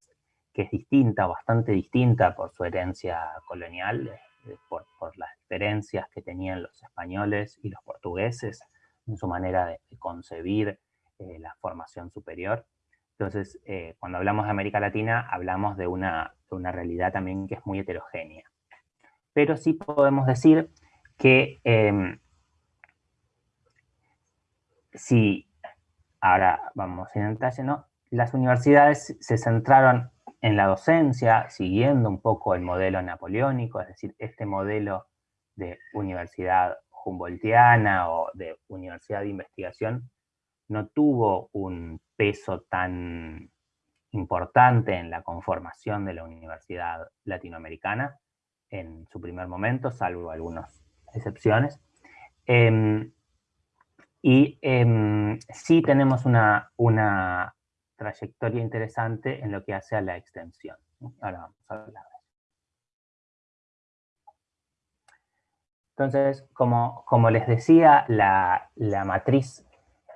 que es distinta, bastante distinta por su herencia colonial, eh, por, las diferencias que tenían los españoles y los portugueses en su manera de, concebir eh, la formación superior. Entonces, eh, cuando hablamos de América Latina, hablamos de una, de una, realidad también que es muy heterogénea. Pero sí podemos decir que em, si ahora vamos en detalle, ¿no? Las universidades se centraron en la docencia, siguiendo un poco el modelo napoleónico, es decir, este modelo de universidad humboldtiana o de universidad de investigación no tuvo un peso tan importante en la conformación de la universidad latinoamericana en su primer momento, salvo algunas excepciones. Em, y em, sí tenemos una, una, trayectoria interesante en lo que hace a la extensión. Ahora vamos a hablar Entonces, como, como les decía, la, la matriz,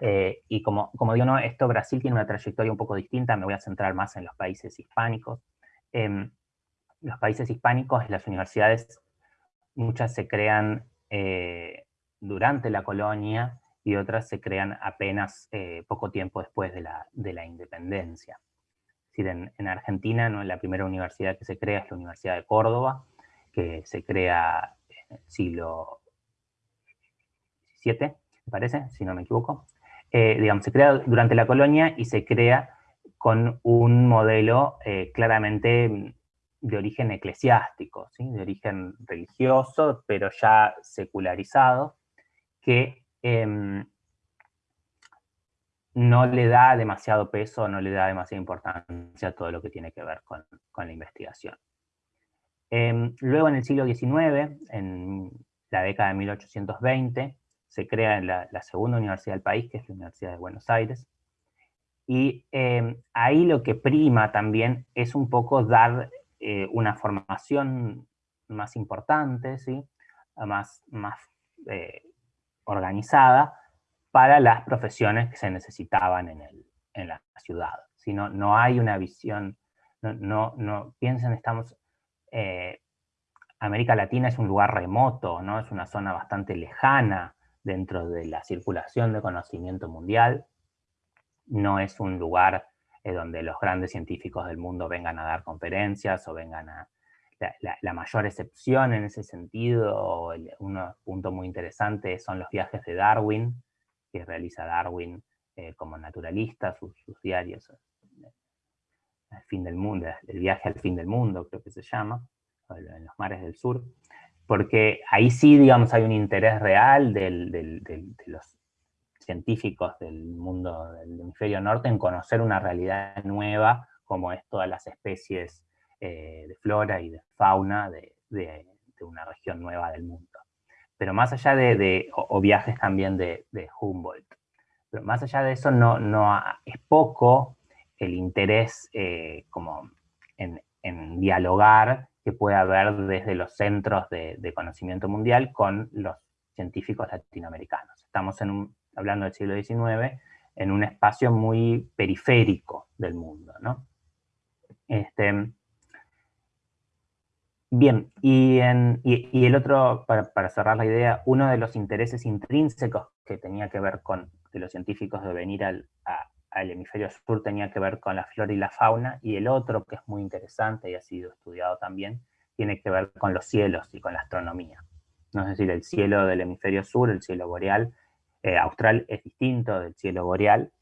eh, y como, como digo, no, esto Brasil tiene una trayectoria un poco distinta, me voy a centrar más en los países hispánicos. Eh, los países hispánicos, las universidades, muchas se crean eh, durante la colonia, y otras se crean apenas eh, poco tiempo después de la, de la independencia. Es decir, en, en Argentina ¿no? la primera universidad que se crea es la Universidad de Córdoba, que se crea en el siglo XVII, me parece, si no me equivoco. Eh, digamos, se crea durante la colonia y se crea con un modelo eh, claramente de origen eclesiástico, ¿sí? de origen religioso, pero ya secularizado, que Em, no le da demasiado peso, no le da demasiada importancia a todo lo que tiene que ver con, la investigación. Em, luego en el siglo XIX, en la década de 1820, se crea la, la, segunda universidad del país, que es la Universidad de Buenos Aires, y em, ahí lo que prima también es un poco dar eh, una formación más importante, ¿sí? más, más eh, organizada para las profesiones que se necesitaban en, el, en la ciudad. Si no, no hay una visión, no, no, piensen, estamos, eh, América Latina es un lugar remoto, ¿no? es una zona bastante lejana dentro de la circulación de conocimiento mundial, no es un lugar eh, donde los grandes científicos del mundo vengan a dar conferencias o vengan a, la, mayor excepción en ese sentido, un punto muy interesante son los viajes de Darwin, que realiza Darwin eh, como naturalista, sus, diarios, eh, el fin del mundo, el viaje al fin del mundo creo que se llama, en los mares del sur, porque ahí sí, digamos, hay un interés real de los científicos del mundo del hemisferio norte en conocer una realidad nueva como es todas las especies eh, de flora y de fauna de, una región nueva del mundo. Pero más allá de, o, viajes también de, Humboldt, pero más allá de eso no, no es poco el interés eh, como en, dialogar que puede haber desde los centros de, conocimiento mundial con los científicos latinoamericanos. Estamos en un, hablando del siglo XIX, en un espacio muy periférico del mundo, ¿no? Este, Bien, y, el otro, para, cerrar la idea, uno de los intereses intrínsecos que tenía que ver con los científicos de venir a, al hemisferio sur tenía que ver con la flora y la fauna, y el otro, que es muy interesante y ha sido estudiado también, tiene que ver con los cielos y con la astronomía. ¿No? Es decir, el cielo del hemisferio sur, el cielo boreal, eh, austral es distinto del cielo boreal,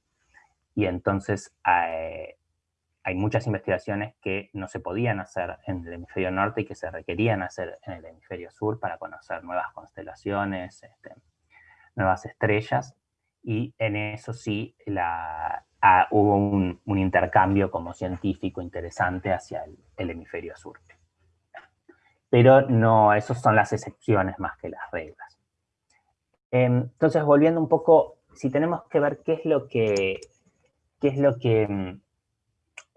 y entonces eh, hay muchas investigaciones que no se podían hacer en el hemisferio norte y que se requerían hacer en el hemisferio sur para conocer nuevas constelaciones, este, nuevas estrellas, y en eso sí ah, hubo un, intercambio como científico interesante hacia el, hemisferio sur. Pero no, esas son las excepciones más que las reglas. Em, entonces, volviendo un poco, si tenemos que ver qué es lo que qué es lo que mm,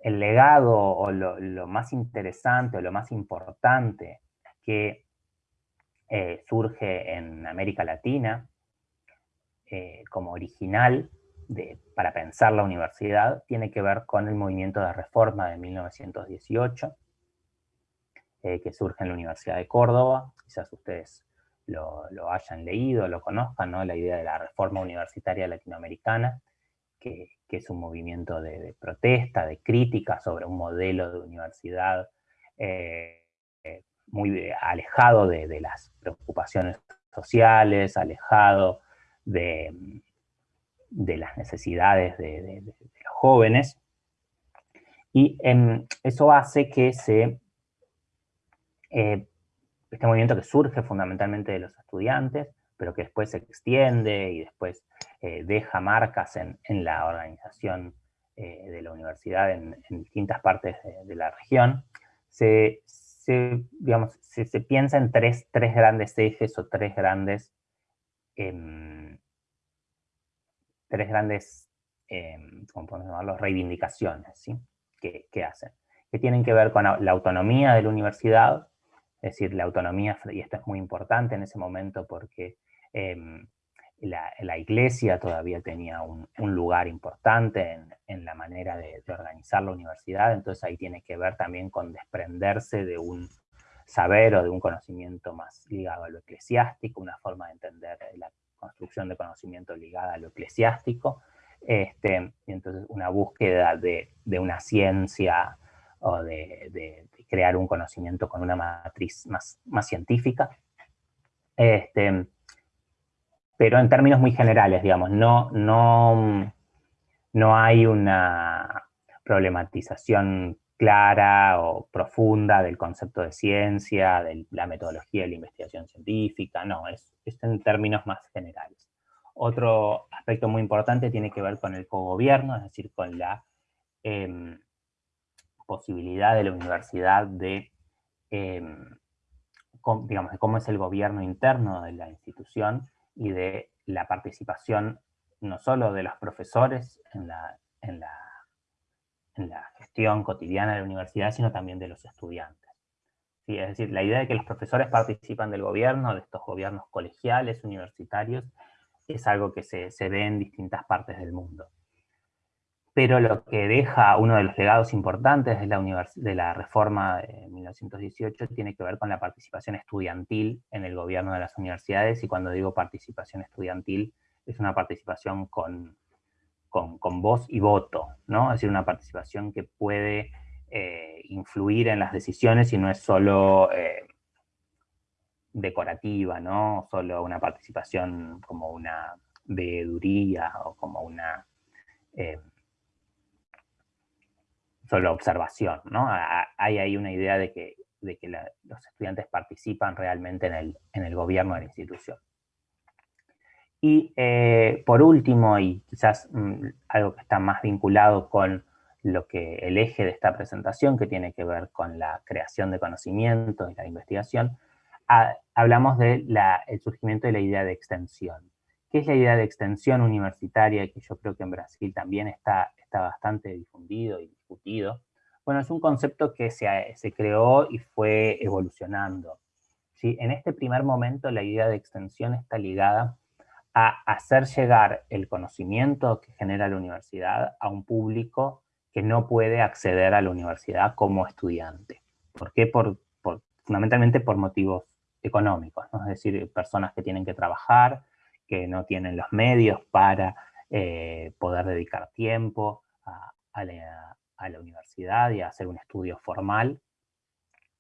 el legado o lo, más interesante o lo más importante que eh, surge en América Latina eh, como original para pensar la universidad tiene que ver con el movimiento de reforma de 1918 eh, que surge en la Universidad de Córdoba, quizás ustedes lo, hayan leído, lo conozcan, ¿no? la idea de la reforma universitaria latinoamericana, que, es un movimiento de, protesta, de crítica sobre un modelo de universidad eh, muy alejado de, las preocupaciones sociales, alejado de, las necesidades de, los jóvenes. Y em, eso hace que se, eh, este movimiento que surge fundamentalmente de los estudiantes, pero que después se extiende y después eh, deja marcas en, la organización eh, de la universidad en, distintas partes de, la región, se, digamos, se, piensa en tres, tres, grandes ejes o tres grandes, em, tres grandes, em, ¿cómo podemos llamarlo? Reivindicaciones, ¿sí? Que, que hacen. Que tienen que ver con la autonomía de la universidad, es decir, la autonomía, y esto es muy importante en ese momento porque Em, la, iglesia todavía tenía un, lugar importante en, la manera de, organizar la universidad, entonces ahí tiene que ver también con desprenderse de un saber o de un conocimiento más ligado a lo eclesiástico, una forma de entender la construcción de conocimiento ligada a lo eclesiástico, este, entonces una búsqueda de, una ciencia o de, crear un conocimiento con una matriz más, más científica. Este, pero en términos muy generales, digamos, no, no, no hay una problematización clara o profunda del concepto de ciencia, de la metodología de la investigación científica, no, es, en términos más generales. Otro aspecto muy importante tiene que ver con el cogobierno, es decir, con la em, posibilidad de la universidad de, em, digamos, de cómo es el gobierno interno de la institución, y de la participación no solo de los profesores en la, en la, en la gestión cotidiana de la universidad, sino también de los estudiantes. ¿Sí? Es decir, la idea de que los profesores participan del gobierno, de estos gobiernos colegiales, universitarios, es algo que se, se ve en distintas partes del mundo pero lo que deja uno de los legados importantes de la, reforma de 1918 tiene que ver con la participación estudiantil en el gobierno de las universidades, y cuando digo participación estudiantil, es una participación con, con, voz y voto, ¿no? Es decir, una participación que puede eh, influir en las decisiones y no es solo eh, decorativa, ¿no? Solo una participación como una veeduría o como una... Eh, solo observación, ¿no? Hay ahí una idea de que, de que los estudiantes participan realmente en el, en el, gobierno de la institución. Y eh, por último, y quizás mm, algo que está más vinculado con lo que el eje de esta presentación, que tiene que ver con la creación de conocimiento y la investigación, hablamos del surgimiento de la idea de extensión. ¿Qué es la idea de extensión universitaria? Que yo creo que en Brasil también está, está bastante difundido y discutido. Bueno, es un concepto que se, se creó y fue evolucionando. ¿sí? En este primer momento la idea de extensión está ligada a hacer llegar el conocimiento que genera la universidad a un público que no puede acceder a la universidad como estudiante. ¿Por qué? Por, fundamentalmente por motivos económicos, es decir, personas que tienen que trabajar, que no tienen los medios para eh, poder dedicar tiempo a, la, universidad y a hacer un estudio formal.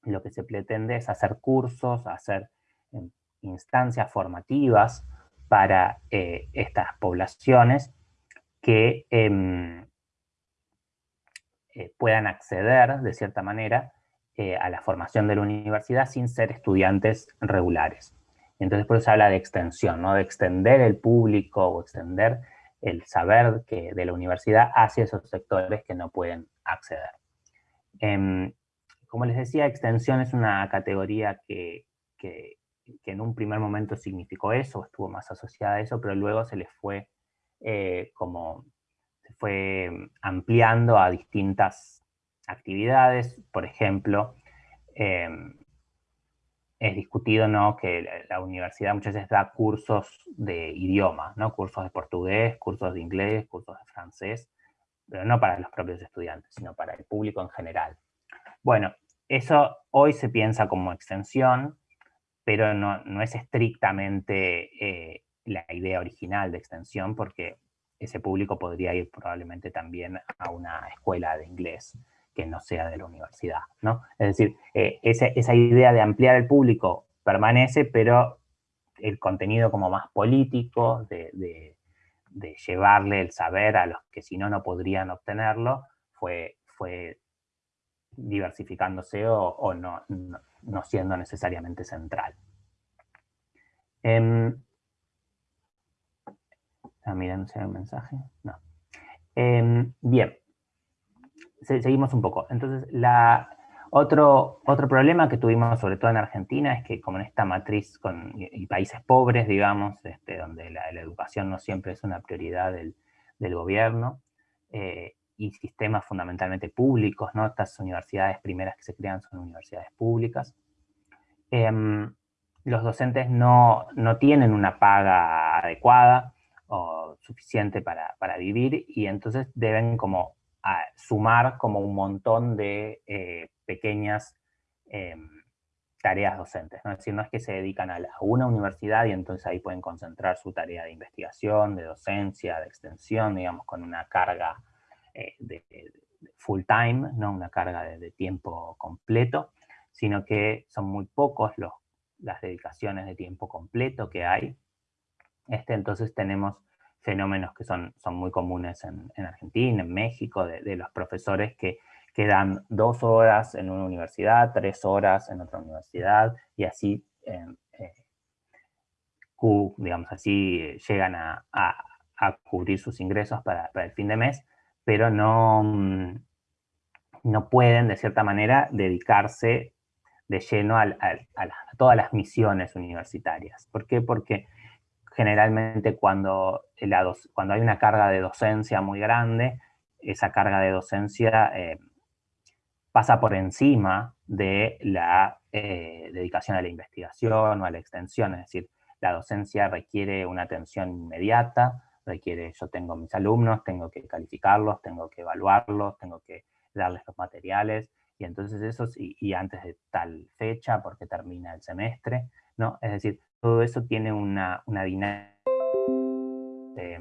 Lo que se pretende es hacer cursos, hacer em, instancias formativas para eh, estas poblaciones que em, eh, puedan acceder, de cierta manera, a la formación de la universidad sin ser estudiantes regulares. Entonces por eso se habla de extensión, ¿no? de extender el público o extender el saber que, de la universidad hacia esos sectores que no pueden acceder. Em, como les decía, extensión es una categoría que, en un primer momento significó eso, estuvo más asociada a eso, pero luego se les fue eh, como, se fue ampliando a distintas actividades, por ejemplo, em, es discutido ¿no? que la, universidad muchas veces da cursos de idioma, ¿no? cursos de portugués, cursos de inglés, cursos de francés, pero no para los propios estudiantes, sino para el público en general. Bueno, eso hoy se piensa como extensión, pero no, no es estrictamente eh, la idea original de extensión, porque ese público podría ir probablemente también a una escuela de inglés que no sea de la universidad, ¿no? Es decir, eh, esa, idea de ampliar el público permanece, pero el contenido como más político, de, llevarle el saber a los que si no, no podrían obtenerlo, fue, diversificándose o, no, no, siendo necesariamente central. Eh, ah, miren, si hay un mensaje. No. Em, bien, seguimos un poco. Entonces, la, otro, otro problema que tuvimos, sobre todo en Argentina, es que como en esta matriz con, y, países pobres, digamos, este, donde la, educación no siempre es una prioridad del, gobierno, eh, y sistemas fundamentalmente públicos, ¿no? Estas universidades primeras que se crean son universidades públicas. Em, los docentes no, no, tienen una paga adecuada o suficiente para, para vivir y entonces deben como a sumar como un montón de eh, pequeñas em, tareas docentes. ¿no? Es decir, no es que se dedican a, una universidad y entonces ahí pueden concentrar su tarea de investigación, de docencia, de extensión, digamos, con una carga eh, de, full time, ¿no? una carga de, tiempo completo, sino que son muy pocos los, las dedicaciones de tiempo completo que hay. Este, entonces tenemos fenómenos que son, son muy comunes en, Argentina, en México, de, los profesores que quedan dos horas en una universidad, tres horas en otra universidad, y así, eh, eh, digamos así, llegan a, cubrir sus ingresos para, el fin de mes, pero no, mm, no pueden, de cierta manera, dedicarse de lleno a, a todas las misiones universitarias. ¿Por qué? Porque generalmente cuando, cuando hay una carga de docencia muy grande, esa carga de docencia eh, pasa por encima de la eh, dedicación a la investigación o a la extensión, es decir, la docencia requiere una atención inmediata, requiere, yo tengo mis alumnos, tengo que calificarlos, tengo que evaluarlos, tengo que darles los materiales, y entonces eso, y, y antes de tal fecha, porque termina el semestre, ¿no? Es decir, todo eso tiene una, dinámica de,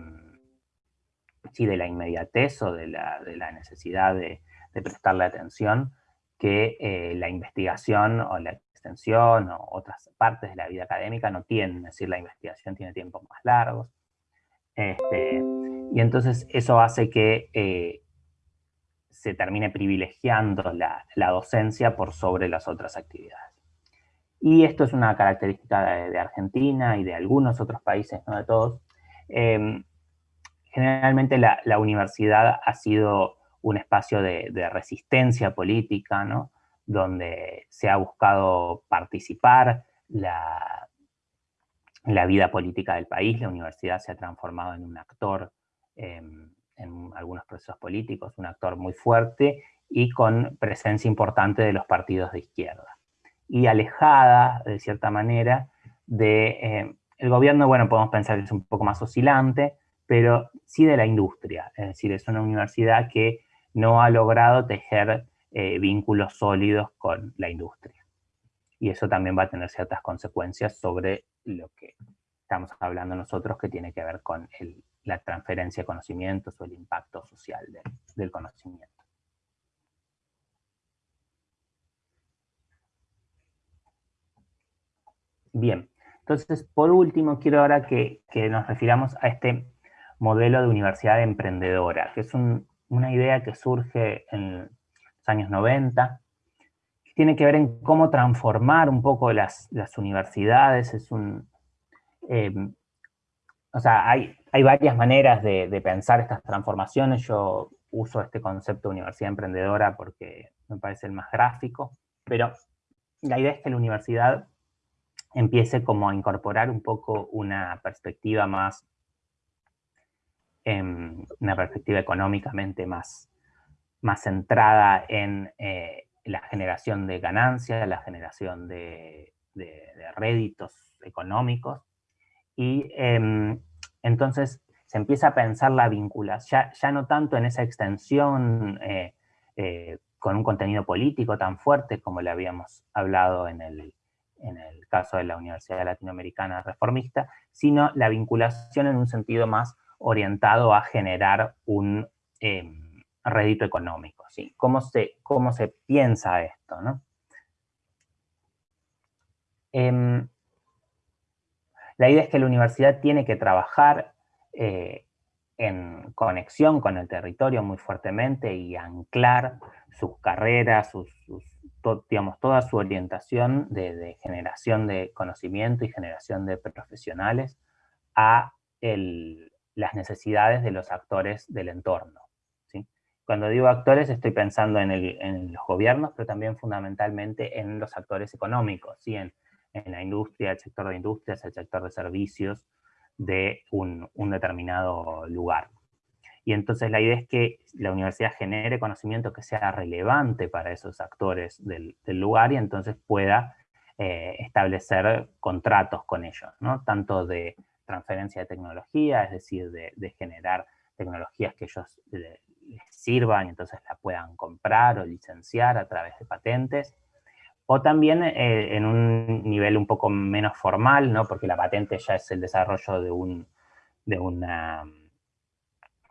sí, de la inmediatez o de la, necesidad de, prestarle atención que eh, la investigación o la extensión o otras partes de la vida académica no tienen, es decir, la investigación tiene tiempos más largos. Este, y entonces eso hace que eh, se termine privilegiando la, la docencia por sobre las otras actividades. Y esto es una característica de, Argentina y de algunos otros países, no de todos. Em, generalmente la, universidad ha sido un espacio de, resistencia política, ¿no? donde se ha buscado participar la, la vida política del país. La universidad se ha transformado en un actor em, en algunos procesos políticos, un actor muy fuerte y con presencia importante de los partidos de izquierda y alejada, de cierta manera, de... Eh, el gobierno, bueno, podemos pensar que es un poco más oscilante, pero sí de la industria. Es decir, es una universidad que no ha logrado tejer eh, vínculos sólidos con la industria. Y eso también va a tener ciertas consecuencias sobre lo que estamos hablando nosotros, que tiene que ver con la transferencia de conocimientos o el impacto social del conocimiento. Bien, entonces por último quiero ahora que, nos refiramos a este modelo de universidad emprendedora, que es una idea que surge en los años 90, que tiene que ver en cómo transformar un poco las, universidades, es un... Eh, o sea, hay, hay varias maneras de, pensar estas transformaciones, yo uso este concepto de universidad emprendedora porque me parece el más gráfico, pero la idea es que la universidad empiece como a incorporar un poco una perspectiva más, em, una perspectiva económicamente más, más centrada en eh, la generación de ganancias, la generación de, réditos económicos, y em, entonces se empieza a pensar la vinculación, ya, no tanto en esa extensión eh, eh, con un contenido político tan fuerte como le habíamos hablado en el, en el caso de la Universidad Latinoamericana Reformista, sino la vinculación en un sentido más orientado a generar un em, rédito económico. ¿Cómo, se, ¿Cómo se piensa esto? ¿no? Em, la idea es que la universidad tiene que trabajar eh, en conexión con el territorio muy fuertemente y anclar sus carreras, sus digamos, toda su orientación de, generación de conocimiento y generación de profesionales a las necesidades de los actores del entorno. ¿sí? Cuando digo actores estoy pensando en, los gobiernos, pero también fundamentalmente en los actores económicos, en, la industria, el sector de industrias, el sector de servicios de un determinado lugar. Y entonces la idea es que la universidad genere conocimiento que sea relevante para esos actores del, lugar y entonces pueda eh, establecer contratos con ellos, ¿no? Tanto de transferencia de tecnología, es decir, de, generar tecnologías que ellos les sirvan y entonces la puedan comprar o licenciar a través de patentes, o también eh, en un nivel un poco menos formal, ¿no? porque la patente ya es el desarrollo de, un, de una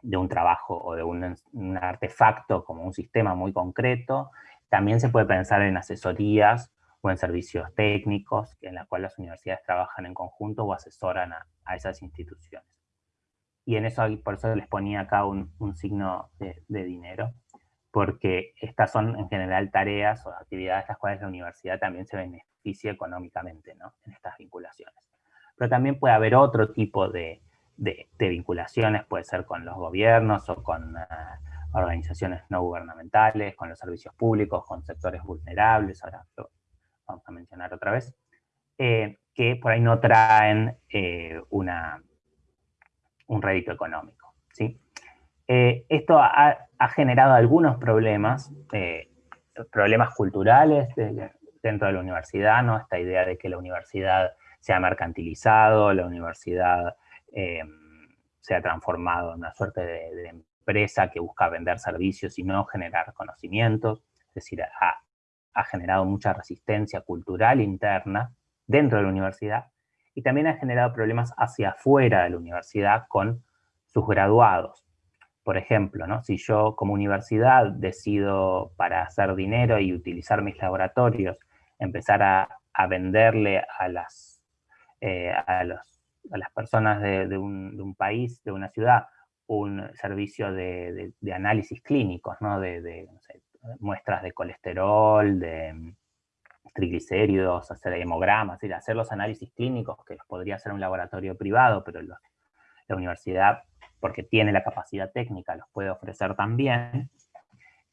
de un trabajo o de un, artefacto como un sistema muy concreto. También se puede pensar en asesorías o en servicios técnicos en las cuales las universidades trabajan en conjunto o asesoran a, esas instituciones. Y en eso, por eso les ponía acá un, signo de, dinero, porque estas son en general tareas o actividades las cuales la universidad también se beneficia económicamente ¿no? en estas vinculaciones. Pero también puede haber otro tipo de, de, vinculaciones, puede ser con los gobiernos o con eh, organizaciones no gubernamentales, con los servicios públicos, con sectores vulnerables, ahora lo vamos a mencionar otra vez, eh, que por ahí no traen eh, una, un rédito económico. ¿sí? esto ha, generado algunos problemas, problemas culturales dentro de la universidad, ¿no? esta idea de que la universidad se ha mercantilizado, la universidad eh, se ha transformado en una suerte de, empresa que busca vender servicios y no generar conocimientos, es decir, ha, generado mucha resistencia cultural interna dentro de la universidad y también ha generado problemas hacia afuera de la universidad con sus graduados. Por ejemplo, ¿no? si yo como universidad decido para hacer dinero y utilizar mis laboratorios, empezar a, venderle a, eh, a los a las personas de, un, país, de una ciudad, un servicio de, análisis clínicos, ¿no? de, muestras de colesterol, de mm, triglicéridos, hacer hemogramas, hacer los análisis clínicos que los podría hacer un laboratorio privado, pero la universidad, porque tiene la capacidad técnica, los puede ofrecer también.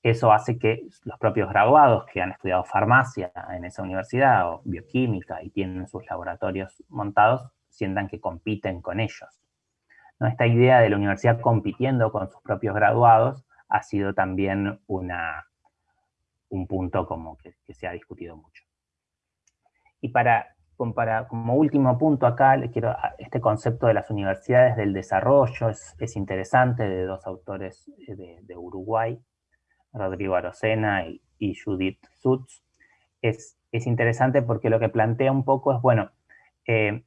Eso hace que los propios graduados que han estudiado farmacia en esa universidad o bioquímica y tienen sus laboratorios montados, sientan que compiten con ellos. ¿No? Esta idea de la universidad compitiendo con sus propios graduados ha sido también una, un punto como que, se ha discutido mucho. Y para, como último punto acá, le quiero, este concepto de las universidades del desarrollo es, interesante, de dos autores eh, de, Uruguay, Rodrigo Arocena y, Judith Sutz. Es, es, interesante porque lo que plantea un poco es, bueno, eh,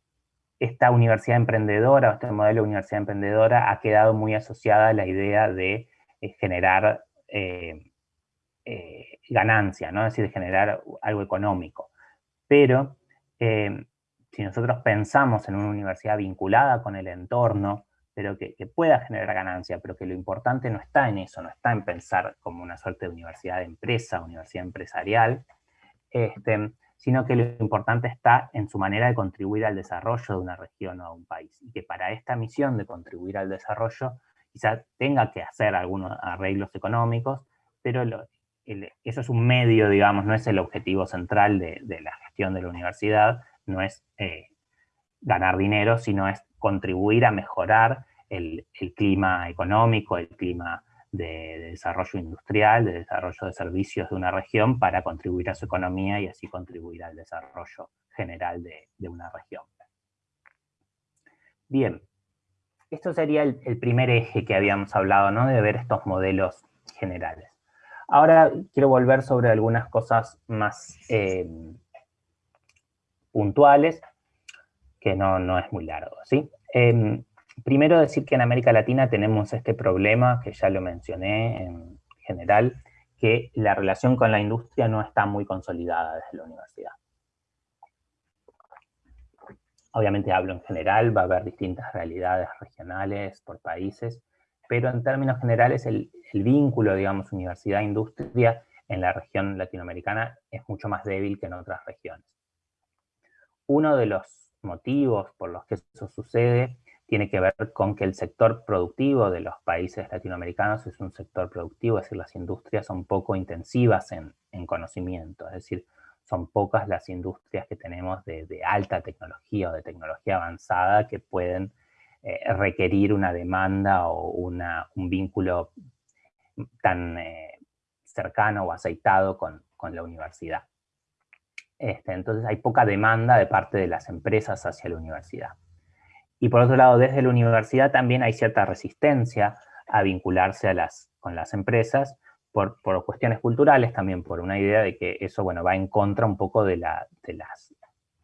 esta universidad emprendedora, este modelo de universidad emprendedora ha quedado muy asociada a la idea de eh, generar eh, eh, ganancia, ¿no? es decir, de generar algo económico. Pero si nosotros pensamos en una universidad vinculada con el entorno, pero que, pueda generar ganancia, pero que lo importante no está en eso, no está en pensar como una suerte de universidad de empresa, universidad empresarial, este, sino que lo importante está en su manera de contribuir al desarrollo de una región o de un país. Y que para esta misión de contribuir al desarrollo, quizás tenga que hacer algunos arreglos económicos, pero eso es un medio, digamos, no es el objetivo central de, la gestión de la universidad, no es eh, ganar dinero, sino es contribuir a mejorar el, clima económico, el clima de, desarrollo industrial, de desarrollo de servicios de una región para contribuir a su economía y así contribuir al desarrollo general de, una región. Bien, esto sería el, primer eje que habíamos hablado, ¿no? De ver estos modelos generales. Ahora quiero volver sobre algunas cosas más eh, puntuales, que no, no, es muy largo, ¿sí? Em, primero decir que en América Latina tenemos este problema, que ya lo mencioné en general, que la relación con la industria no está muy consolidada desde la universidad. Obviamente hablo en general, va a haber distintas realidades regionales por países, pero en términos generales el, vínculo, digamos, universidad-industria en la región latinoamericana es mucho más débil que en otras regiones. Uno de los motivos por los que eso sucede tiene que ver con que el sector productivo de los países latinoamericanos es un sector productivo, es decir, las industrias son poco intensivas en, conocimiento, es decir, son pocas las industrias que tenemos de, alta tecnología o de tecnología avanzada que pueden eh, requerir una demanda o un vínculo tan eh, cercano o aceitado con, la universidad. Este, entonces hay poca demanda de parte de las empresas hacia la universidad. Y por otro lado, desde la universidad también hay cierta resistencia a vincularse a las, con las empresas por, cuestiones culturales, también por una idea de que eso bueno, va en contra un poco de, las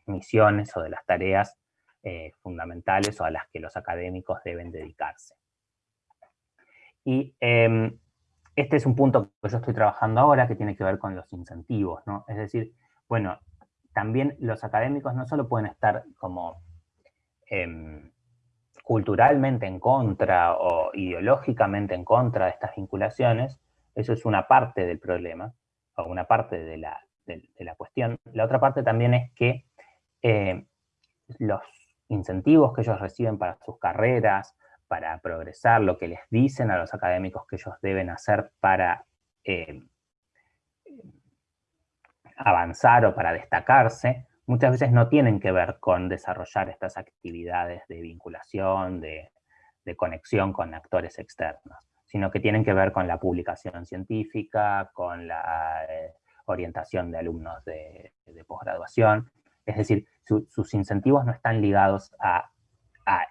misiones o de las tareas eh, fundamentales o a las que los académicos deben dedicarse. Y em, este es un punto que yo estoy trabajando ahora que tiene que ver con los incentivos, ¿no? Es decir, bueno, también los académicos no solo pueden estar como Em, culturalmente en contra o ideológicamente en contra de estas vinculaciones, eso es una parte del problema, o una parte de la, cuestión. La otra parte también es que eh, los incentivos que ellos reciben para sus carreras, para progresar, lo que les dicen a los académicos que ellos deben hacer para eh, avanzar o para destacarse, muchas veces no tienen que ver con desarrollar estas actividades de vinculación, de, conexión con actores externos, sino que tienen que ver con la publicación científica, con la eh, orientación de alumnos de, posgraduación, es decir, sus incentivos no están ligados a,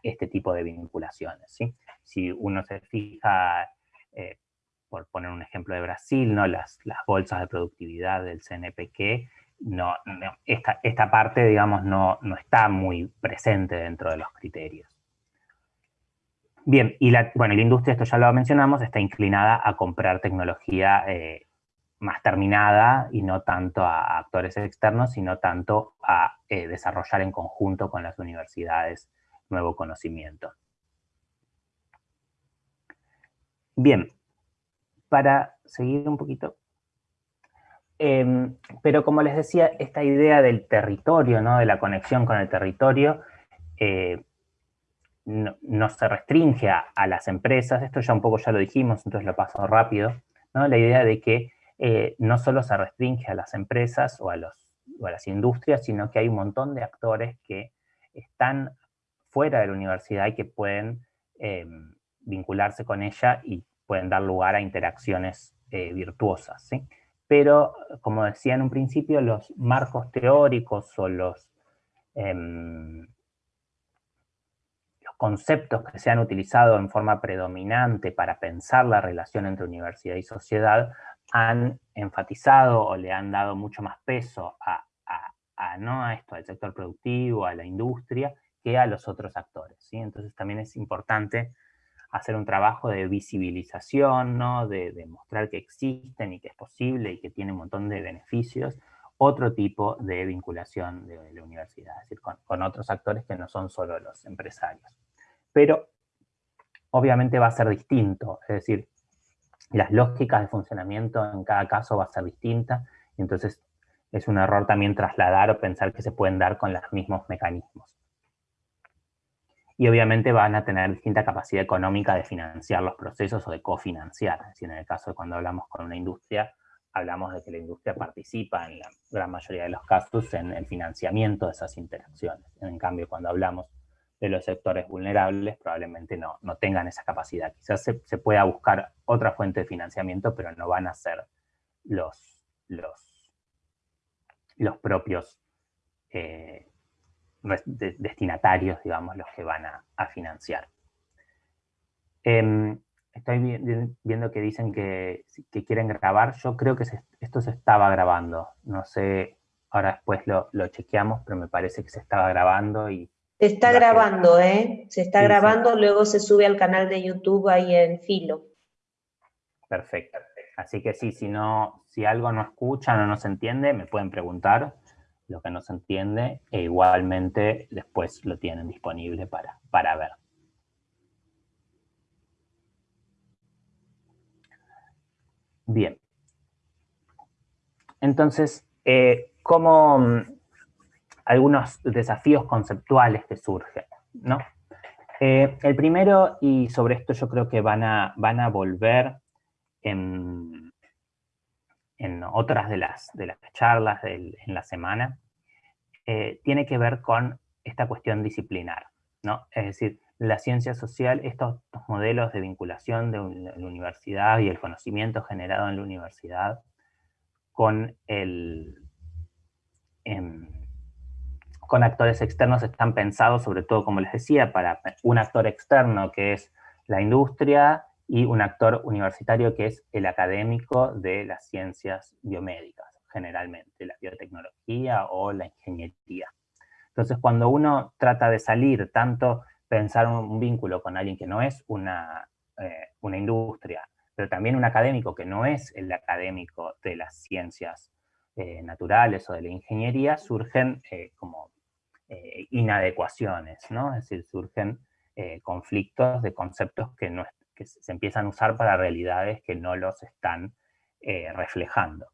este tipo de vinculaciones. Si uno se fija, eh, por poner un ejemplo de Brasil, ¿no? las, las bolsas de productividad del CNPq, no, esta, parte, digamos, no, está muy presente dentro de los criterios. Bien, y la, bueno, la industria, esto ya lo mencionamos, está inclinada a comprar tecnología eh, más terminada y no tanto a actores externos, sino tanto a eh, desarrollar en conjunto con las universidades nuevo conocimiento. Bien, para seguir un poquito, Em, pero como les decía, esta idea del territorio, ¿no? de la conexión con el territorio, eh, no, se restringe a, las empresas, esto ya un poco ya lo dijimos, entonces lo paso rápido, ¿no? la idea de que eh, no solo se restringe a las empresas o a, los, o a las industrias, sino que hay un montón de actores que están fuera de la universidad y que pueden em, vincularse con ella y pueden dar lugar a interacciones eh, virtuosas. ¿sí? Pero como decía en un principio, los marcos teóricos o los, em, los conceptos que se han utilizado en forma predominante para pensar la relación entre universidad y sociedad han enfatizado o le han dado mucho más peso a, ¿no? a esto, al sector productivo, a la industria, que a los otros actores. ¿sí? Entonces también es importante hacer un trabajo de visibilización, ¿no? de, de mostrar que existen y que es posible y que tiene un montón de beneficios, otro tipo de vinculación de la universidad, es decir, con, otros actores que no son solo los empresarios. Pero obviamente va a ser distinto, es decir, las lógicas de funcionamiento en cada caso va a ser distinta, entonces es un error también trasladar o pensar que se pueden dar con los mismos mecanismos. Y obviamente van a tener distinta capacidad económica de financiar los procesos o de cofinanciar, es decir, en el caso de cuando hablamos con una industria, hablamos de que la industria participa en la gran mayoría de los casos en el financiamiento de esas interacciones. En cambio, cuando hablamos de los sectores vulnerables, probablemente no, no tengan esa capacidad. Quizás se, pueda buscar otra fuente de financiamiento, pero no van a ser los, los, los propios eh, destinatarios, digamos, los que van a, financiar. Em, Estoy viendo que dicen que, quieren grabar. Yo creo que esto se estaba grabando. No sé, ahora después lo, chequeamos, pero me parece que se estaba grabando y... Se está grabando, ¿eh? Se está grabando, luego se sube al canal de YouTube ahí en Filo. Perfecto. Así que sí, si, no, si algo no escuchan o no se entiende, me pueden preguntar lo que no se entiende e igualmente después lo tienen disponible para, para ver. Bien. Entonces, eh, como mm, algunos desafíos conceptuales que surgen, ¿no? Eh, el primero, y sobre esto yo creo que van a, van a volver en, en otras de las, de las charlas en la semana, eh, tiene que ver con esta cuestión disciplinar, ¿no? Es decir, la ciencia social, estos, modelos de vinculación de la universidad y el conocimiento generado en la universidad con, el, em, con actores externos están pensados sobre todo, como les decía, para un actor externo que es la industria y un actor universitario que es el académico de las ciencias biomédicas, generalmente, la biotecnología o la ingeniería. Entonces, cuando uno trata de salir tanto pensar un, vínculo con alguien que no es una, eh, una industria, pero también un académico que no es el académico de las ciencias eh, naturales o de la ingeniería, surgen eh, como inadecuaciones, ¿no? Es decir, surgen conflictos de conceptos que, no, que se empiezan a usar para realidades que no los están reflejando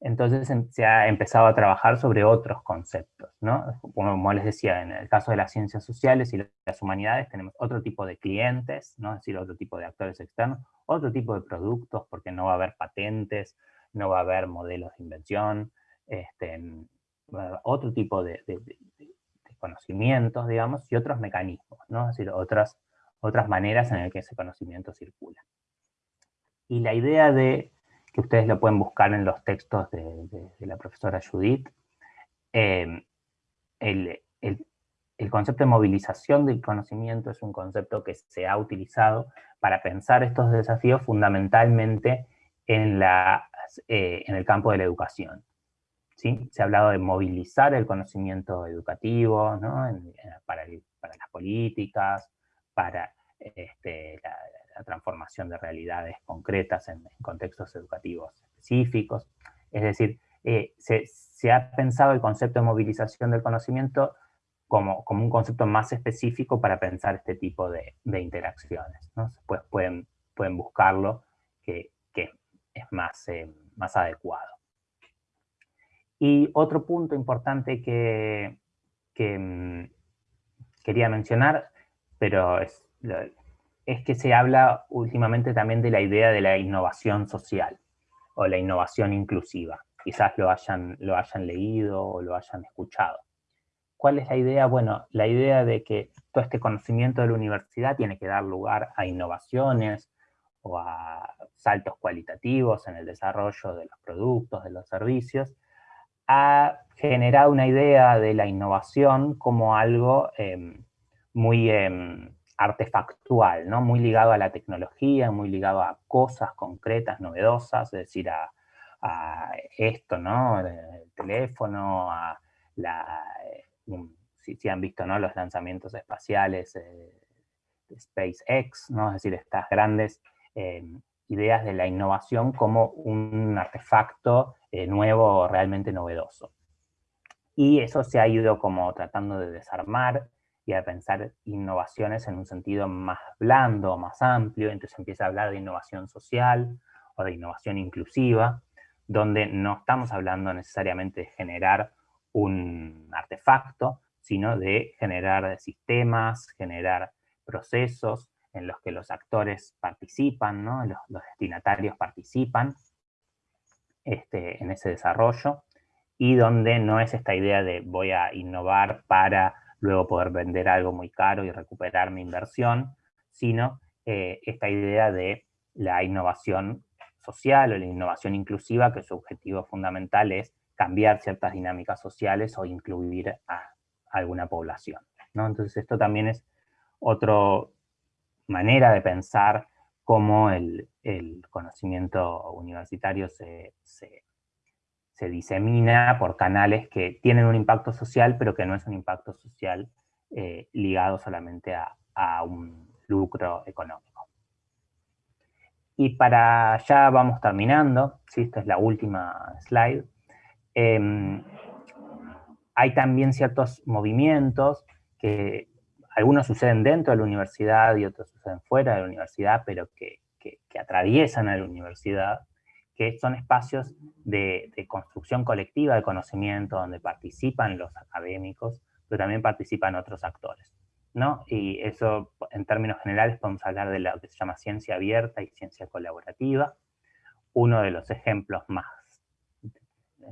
entonces em, se ha empezado a trabajar sobre otros conceptos, ¿no? Como les decía, en el caso de las ciencias sociales y las humanidades tenemos otro tipo de clientes, ¿no? Es decir, otro tipo de actores externos, otro tipo de productos, porque no va a haber patentes, no va a haber modelos de invención, este, otro tipo de, conocimientos, digamos, y otros mecanismos, ¿no? Es decir, otras, otras maneras en las que ese conocimiento circula. Y la idea de que ustedes lo pueden buscar en los textos de, la profesora Judith. Eh, el, concepto de movilización del conocimiento es un concepto que se ha utilizado para pensar estos desafíos fundamentalmente en, la, eh, en el campo de la educación. ¿sí? Se ha hablado de movilizar el conocimiento educativo para, las políticas, para este, la, transformación de realidades concretas en, contextos educativos específicos. Es decir, eh, se, ha pensado el concepto de movilización del conocimiento como, como un concepto más específico para pensar este tipo de, interacciones. Pues pueden, pueden buscarlo, que, es más, eh, más adecuado. Y otro punto importante que, que mm, quería mencionar, pero es, es que se habla últimamente también de la idea de la innovación social o la innovación inclusiva. Quizás lo hayan, lo hayan leído o lo hayan escuchado. ¿Cuál es la idea? Bueno, la idea de que todo este conocimiento de la universidad tiene que dar lugar a innovaciones o a saltos cualitativos en el desarrollo de los productos, de los servicios, ha generado una idea de la innovación como algo em, muy em, artefactual, ¿no? muy ligado a la tecnología, muy ligado a cosas concretas, novedosas, es decir, a, esto, ¿no? el teléfono, a la, si, han visto ¿no? los lanzamientos espaciales de SpaceX, ¿no? es decir, estas grandes ideas de la innovación como un artefacto nuevo realmente novedoso. Y eso se ha ido como tratando de desarmar y a pensar innovaciones en un sentido más blando, más amplio, entonces empieza a hablar de innovación social o de innovación inclusiva, donde no estamos hablando necesariamente de generar un artefacto, sino de generar sistemas, generar procesos en los que los actores participan, ¿no? los, destinatarios participan este, en ese desarrollo, y donde no es esta idea de voy a innovar para luego poder vender algo muy caro y recuperar mi inversión, sino eh, esta idea de la innovación social o la innovación inclusiva, que su objetivo fundamental es cambiar ciertas dinámicas sociales o incluir a alguna población. ¿no? Entonces esto también es otra manera de pensar cómo el, conocimiento universitario se, se disemina por canales que tienen un impacto social, pero que no es un impacto social eh, ligado solamente a, un lucro económico. Y para ya vamos terminando, ¿sí? esta es la última slide, em, hay también ciertos movimientos que algunos suceden dentro de la universidad y otros suceden fuera de la universidad, pero que, que atraviesan a la universidad, que son espacios de, construcción colectiva de conocimiento, donde participan los académicos, pero también participan otros actores. ¿no? Y eso, en términos generales, podemos hablar de lo que se llama ciencia abierta y ciencia colaborativa. Uno de los ejemplos más,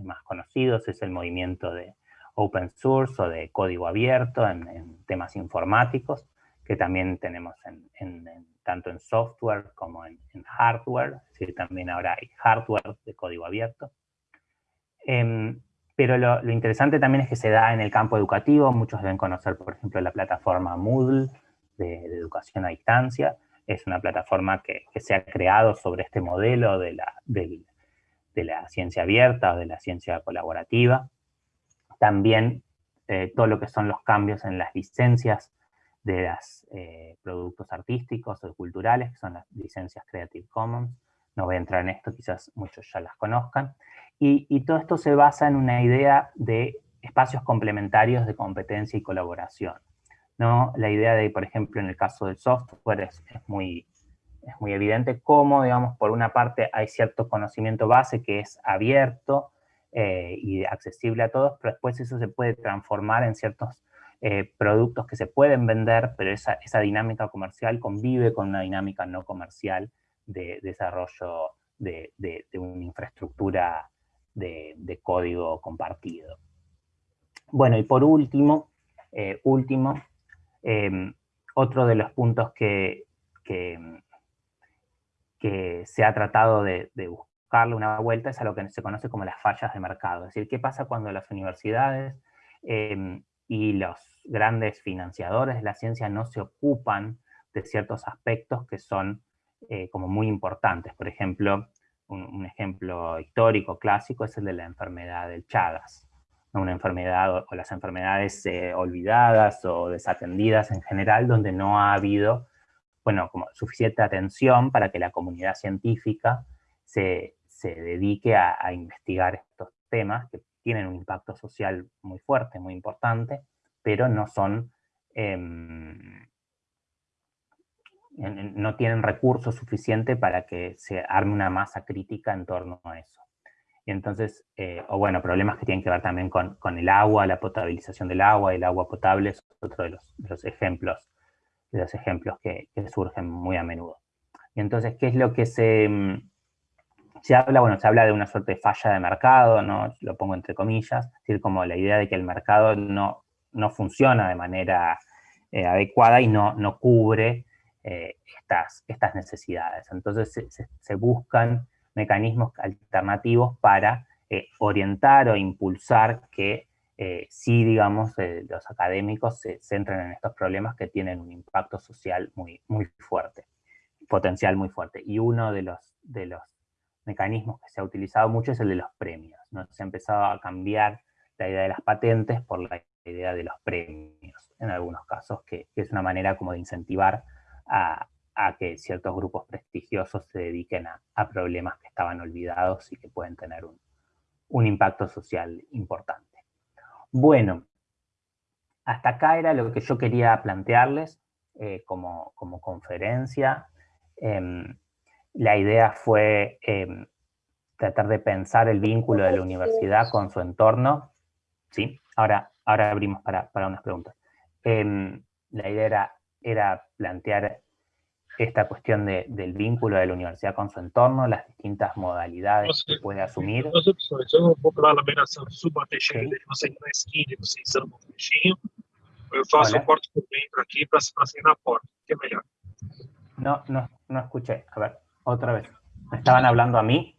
más conocidos es el movimiento de open source o de código abierto en, temas informáticos, que también tenemos en, tanto en software como en, hardware, decir, también ahora hay hardware de código abierto. Em, pero lo, interesante también es que se da en el campo educativo, muchos deben conocer, por ejemplo, la plataforma Moodle de, educación a distancia, es una plataforma que, se ha creado sobre este modelo de la, de la ciencia abierta o de la ciencia colaborativa. También eh, todo lo que son los cambios en las licencias de los eh, productos artísticos o culturales, que son las licencias Creative Commons. No voy a entrar en esto, quizás muchos ya las conozcan. Y, todo esto se basa en una idea de espacios complementarios de competencia y colaboración. ¿no? La idea de, por ejemplo, en el caso del software es, muy, es muy evidente cómo, digamos, por una parte hay cierto conocimiento base que es abierto eh, y accesible a todos, pero después eso se puede transformar en ciertos eh, productos que se pueden vender, pero esa, dinámica comercial convive con una dinámica no comercial de, desarrollo de, una infraestructura de, código compartido. Bueno, y por último, eh, último, em, otro de los puntos que, que, se ha tratado de, buscarle una vuelta es a lo que se conoce como las fallas de mercado. Es decir, ¿qué pasa cuando las universidades em, y los grandes financiadores de la ciencia no se ocupan de ciertos aspectos que son eh, como muy importantes. Por ejemplo, un, ejemplo histórico clásico es el de la enfermedad del Chagas. Una enfermedad o, las enfermedades eh, olvidadas o desatendidas en general, donde no ha habido bueno, como suficiente atención para que la comunidad científica se, dedique a investigar estos temas tienen un impacto social muy fuerte, muy importante, pero no son, em, no tienen recursos suficientes para que se arme una masa crítica en torno a eso. Y entonces, eh, o bueno, problemas que tienen que ver también con, el agua, la potabilización del agua, el agua potable es otro de los, ejemplos, de los ejemplos que, que, surgen muy a menudo. Y entonces, ¿qué es lo que se, em, se habla, bueno, se habla de una suerte de falla de mercado, ¿no? Lo pongo entre comillas, es decir, como la idea de que el mercado no, no funciona de manera eh, adecuada y no, no cubre eh, estas, estas necesidades. Entonces se, buscan mecanismos alternativos para eh, orientar o impulsar que sí, digamos, los académicos se centren en estos problemas que tienen un impacto social muy, muy fuerte, potencial muy fuerte. Y uno de los, de los mecanismos que se ha utilizado mucho es el de los premios. ¿no? Se ha empezado a cambiar la idea de las patentes por la idea de los premios, en algunos casos, que, es una manera como de incentivar a, que ciertos grupos prestigiosos se dediquen a, problemas que estaban olvidados y que pueden tener un, impacto social importante. Bueno, hasta acá era lo que yo quería plantearles eh, como, conferencia. Em, la idea fue em, tratar de pensar el vínculo de la universidad con su entorno. ¿sí? Ahora, ahora abrimos para, unas preguntas. Em, la idea era, era, plantear esta cuestión del vínculo de la universidad con su entorno, las distintas modalidades que puede asumir. As opções, eu vou para a laminação subateixeira, okay. não sei na esquina, vocês são um trechinho, eu faço o corte por dentro aqui para sair na porta, que é melhor. No, no, no escuché. A ver, otra vez. ¿Me estaban hablando a mí?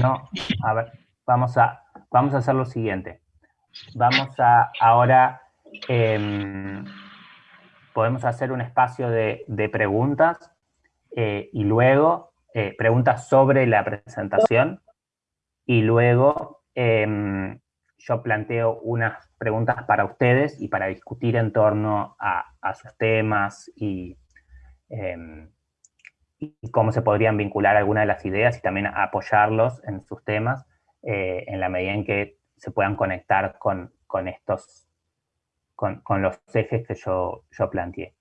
No, a ver, vamos a, vamos a hacer lo siguiente. Vamos a ahora, em, podemos hacer un espacio de, preguntas eh, y luego eh, preguntas sobre la presentación y luego em, yo planteo unas preguntas para ustedes y para discutir en torno a, sus temas em, y, cómo se podrían vincular algunas de las ideas y también apoyarlos en sus temas eh, en la medida en que se puedan conectar con, estos, con, los ejes que yo, yo planteé.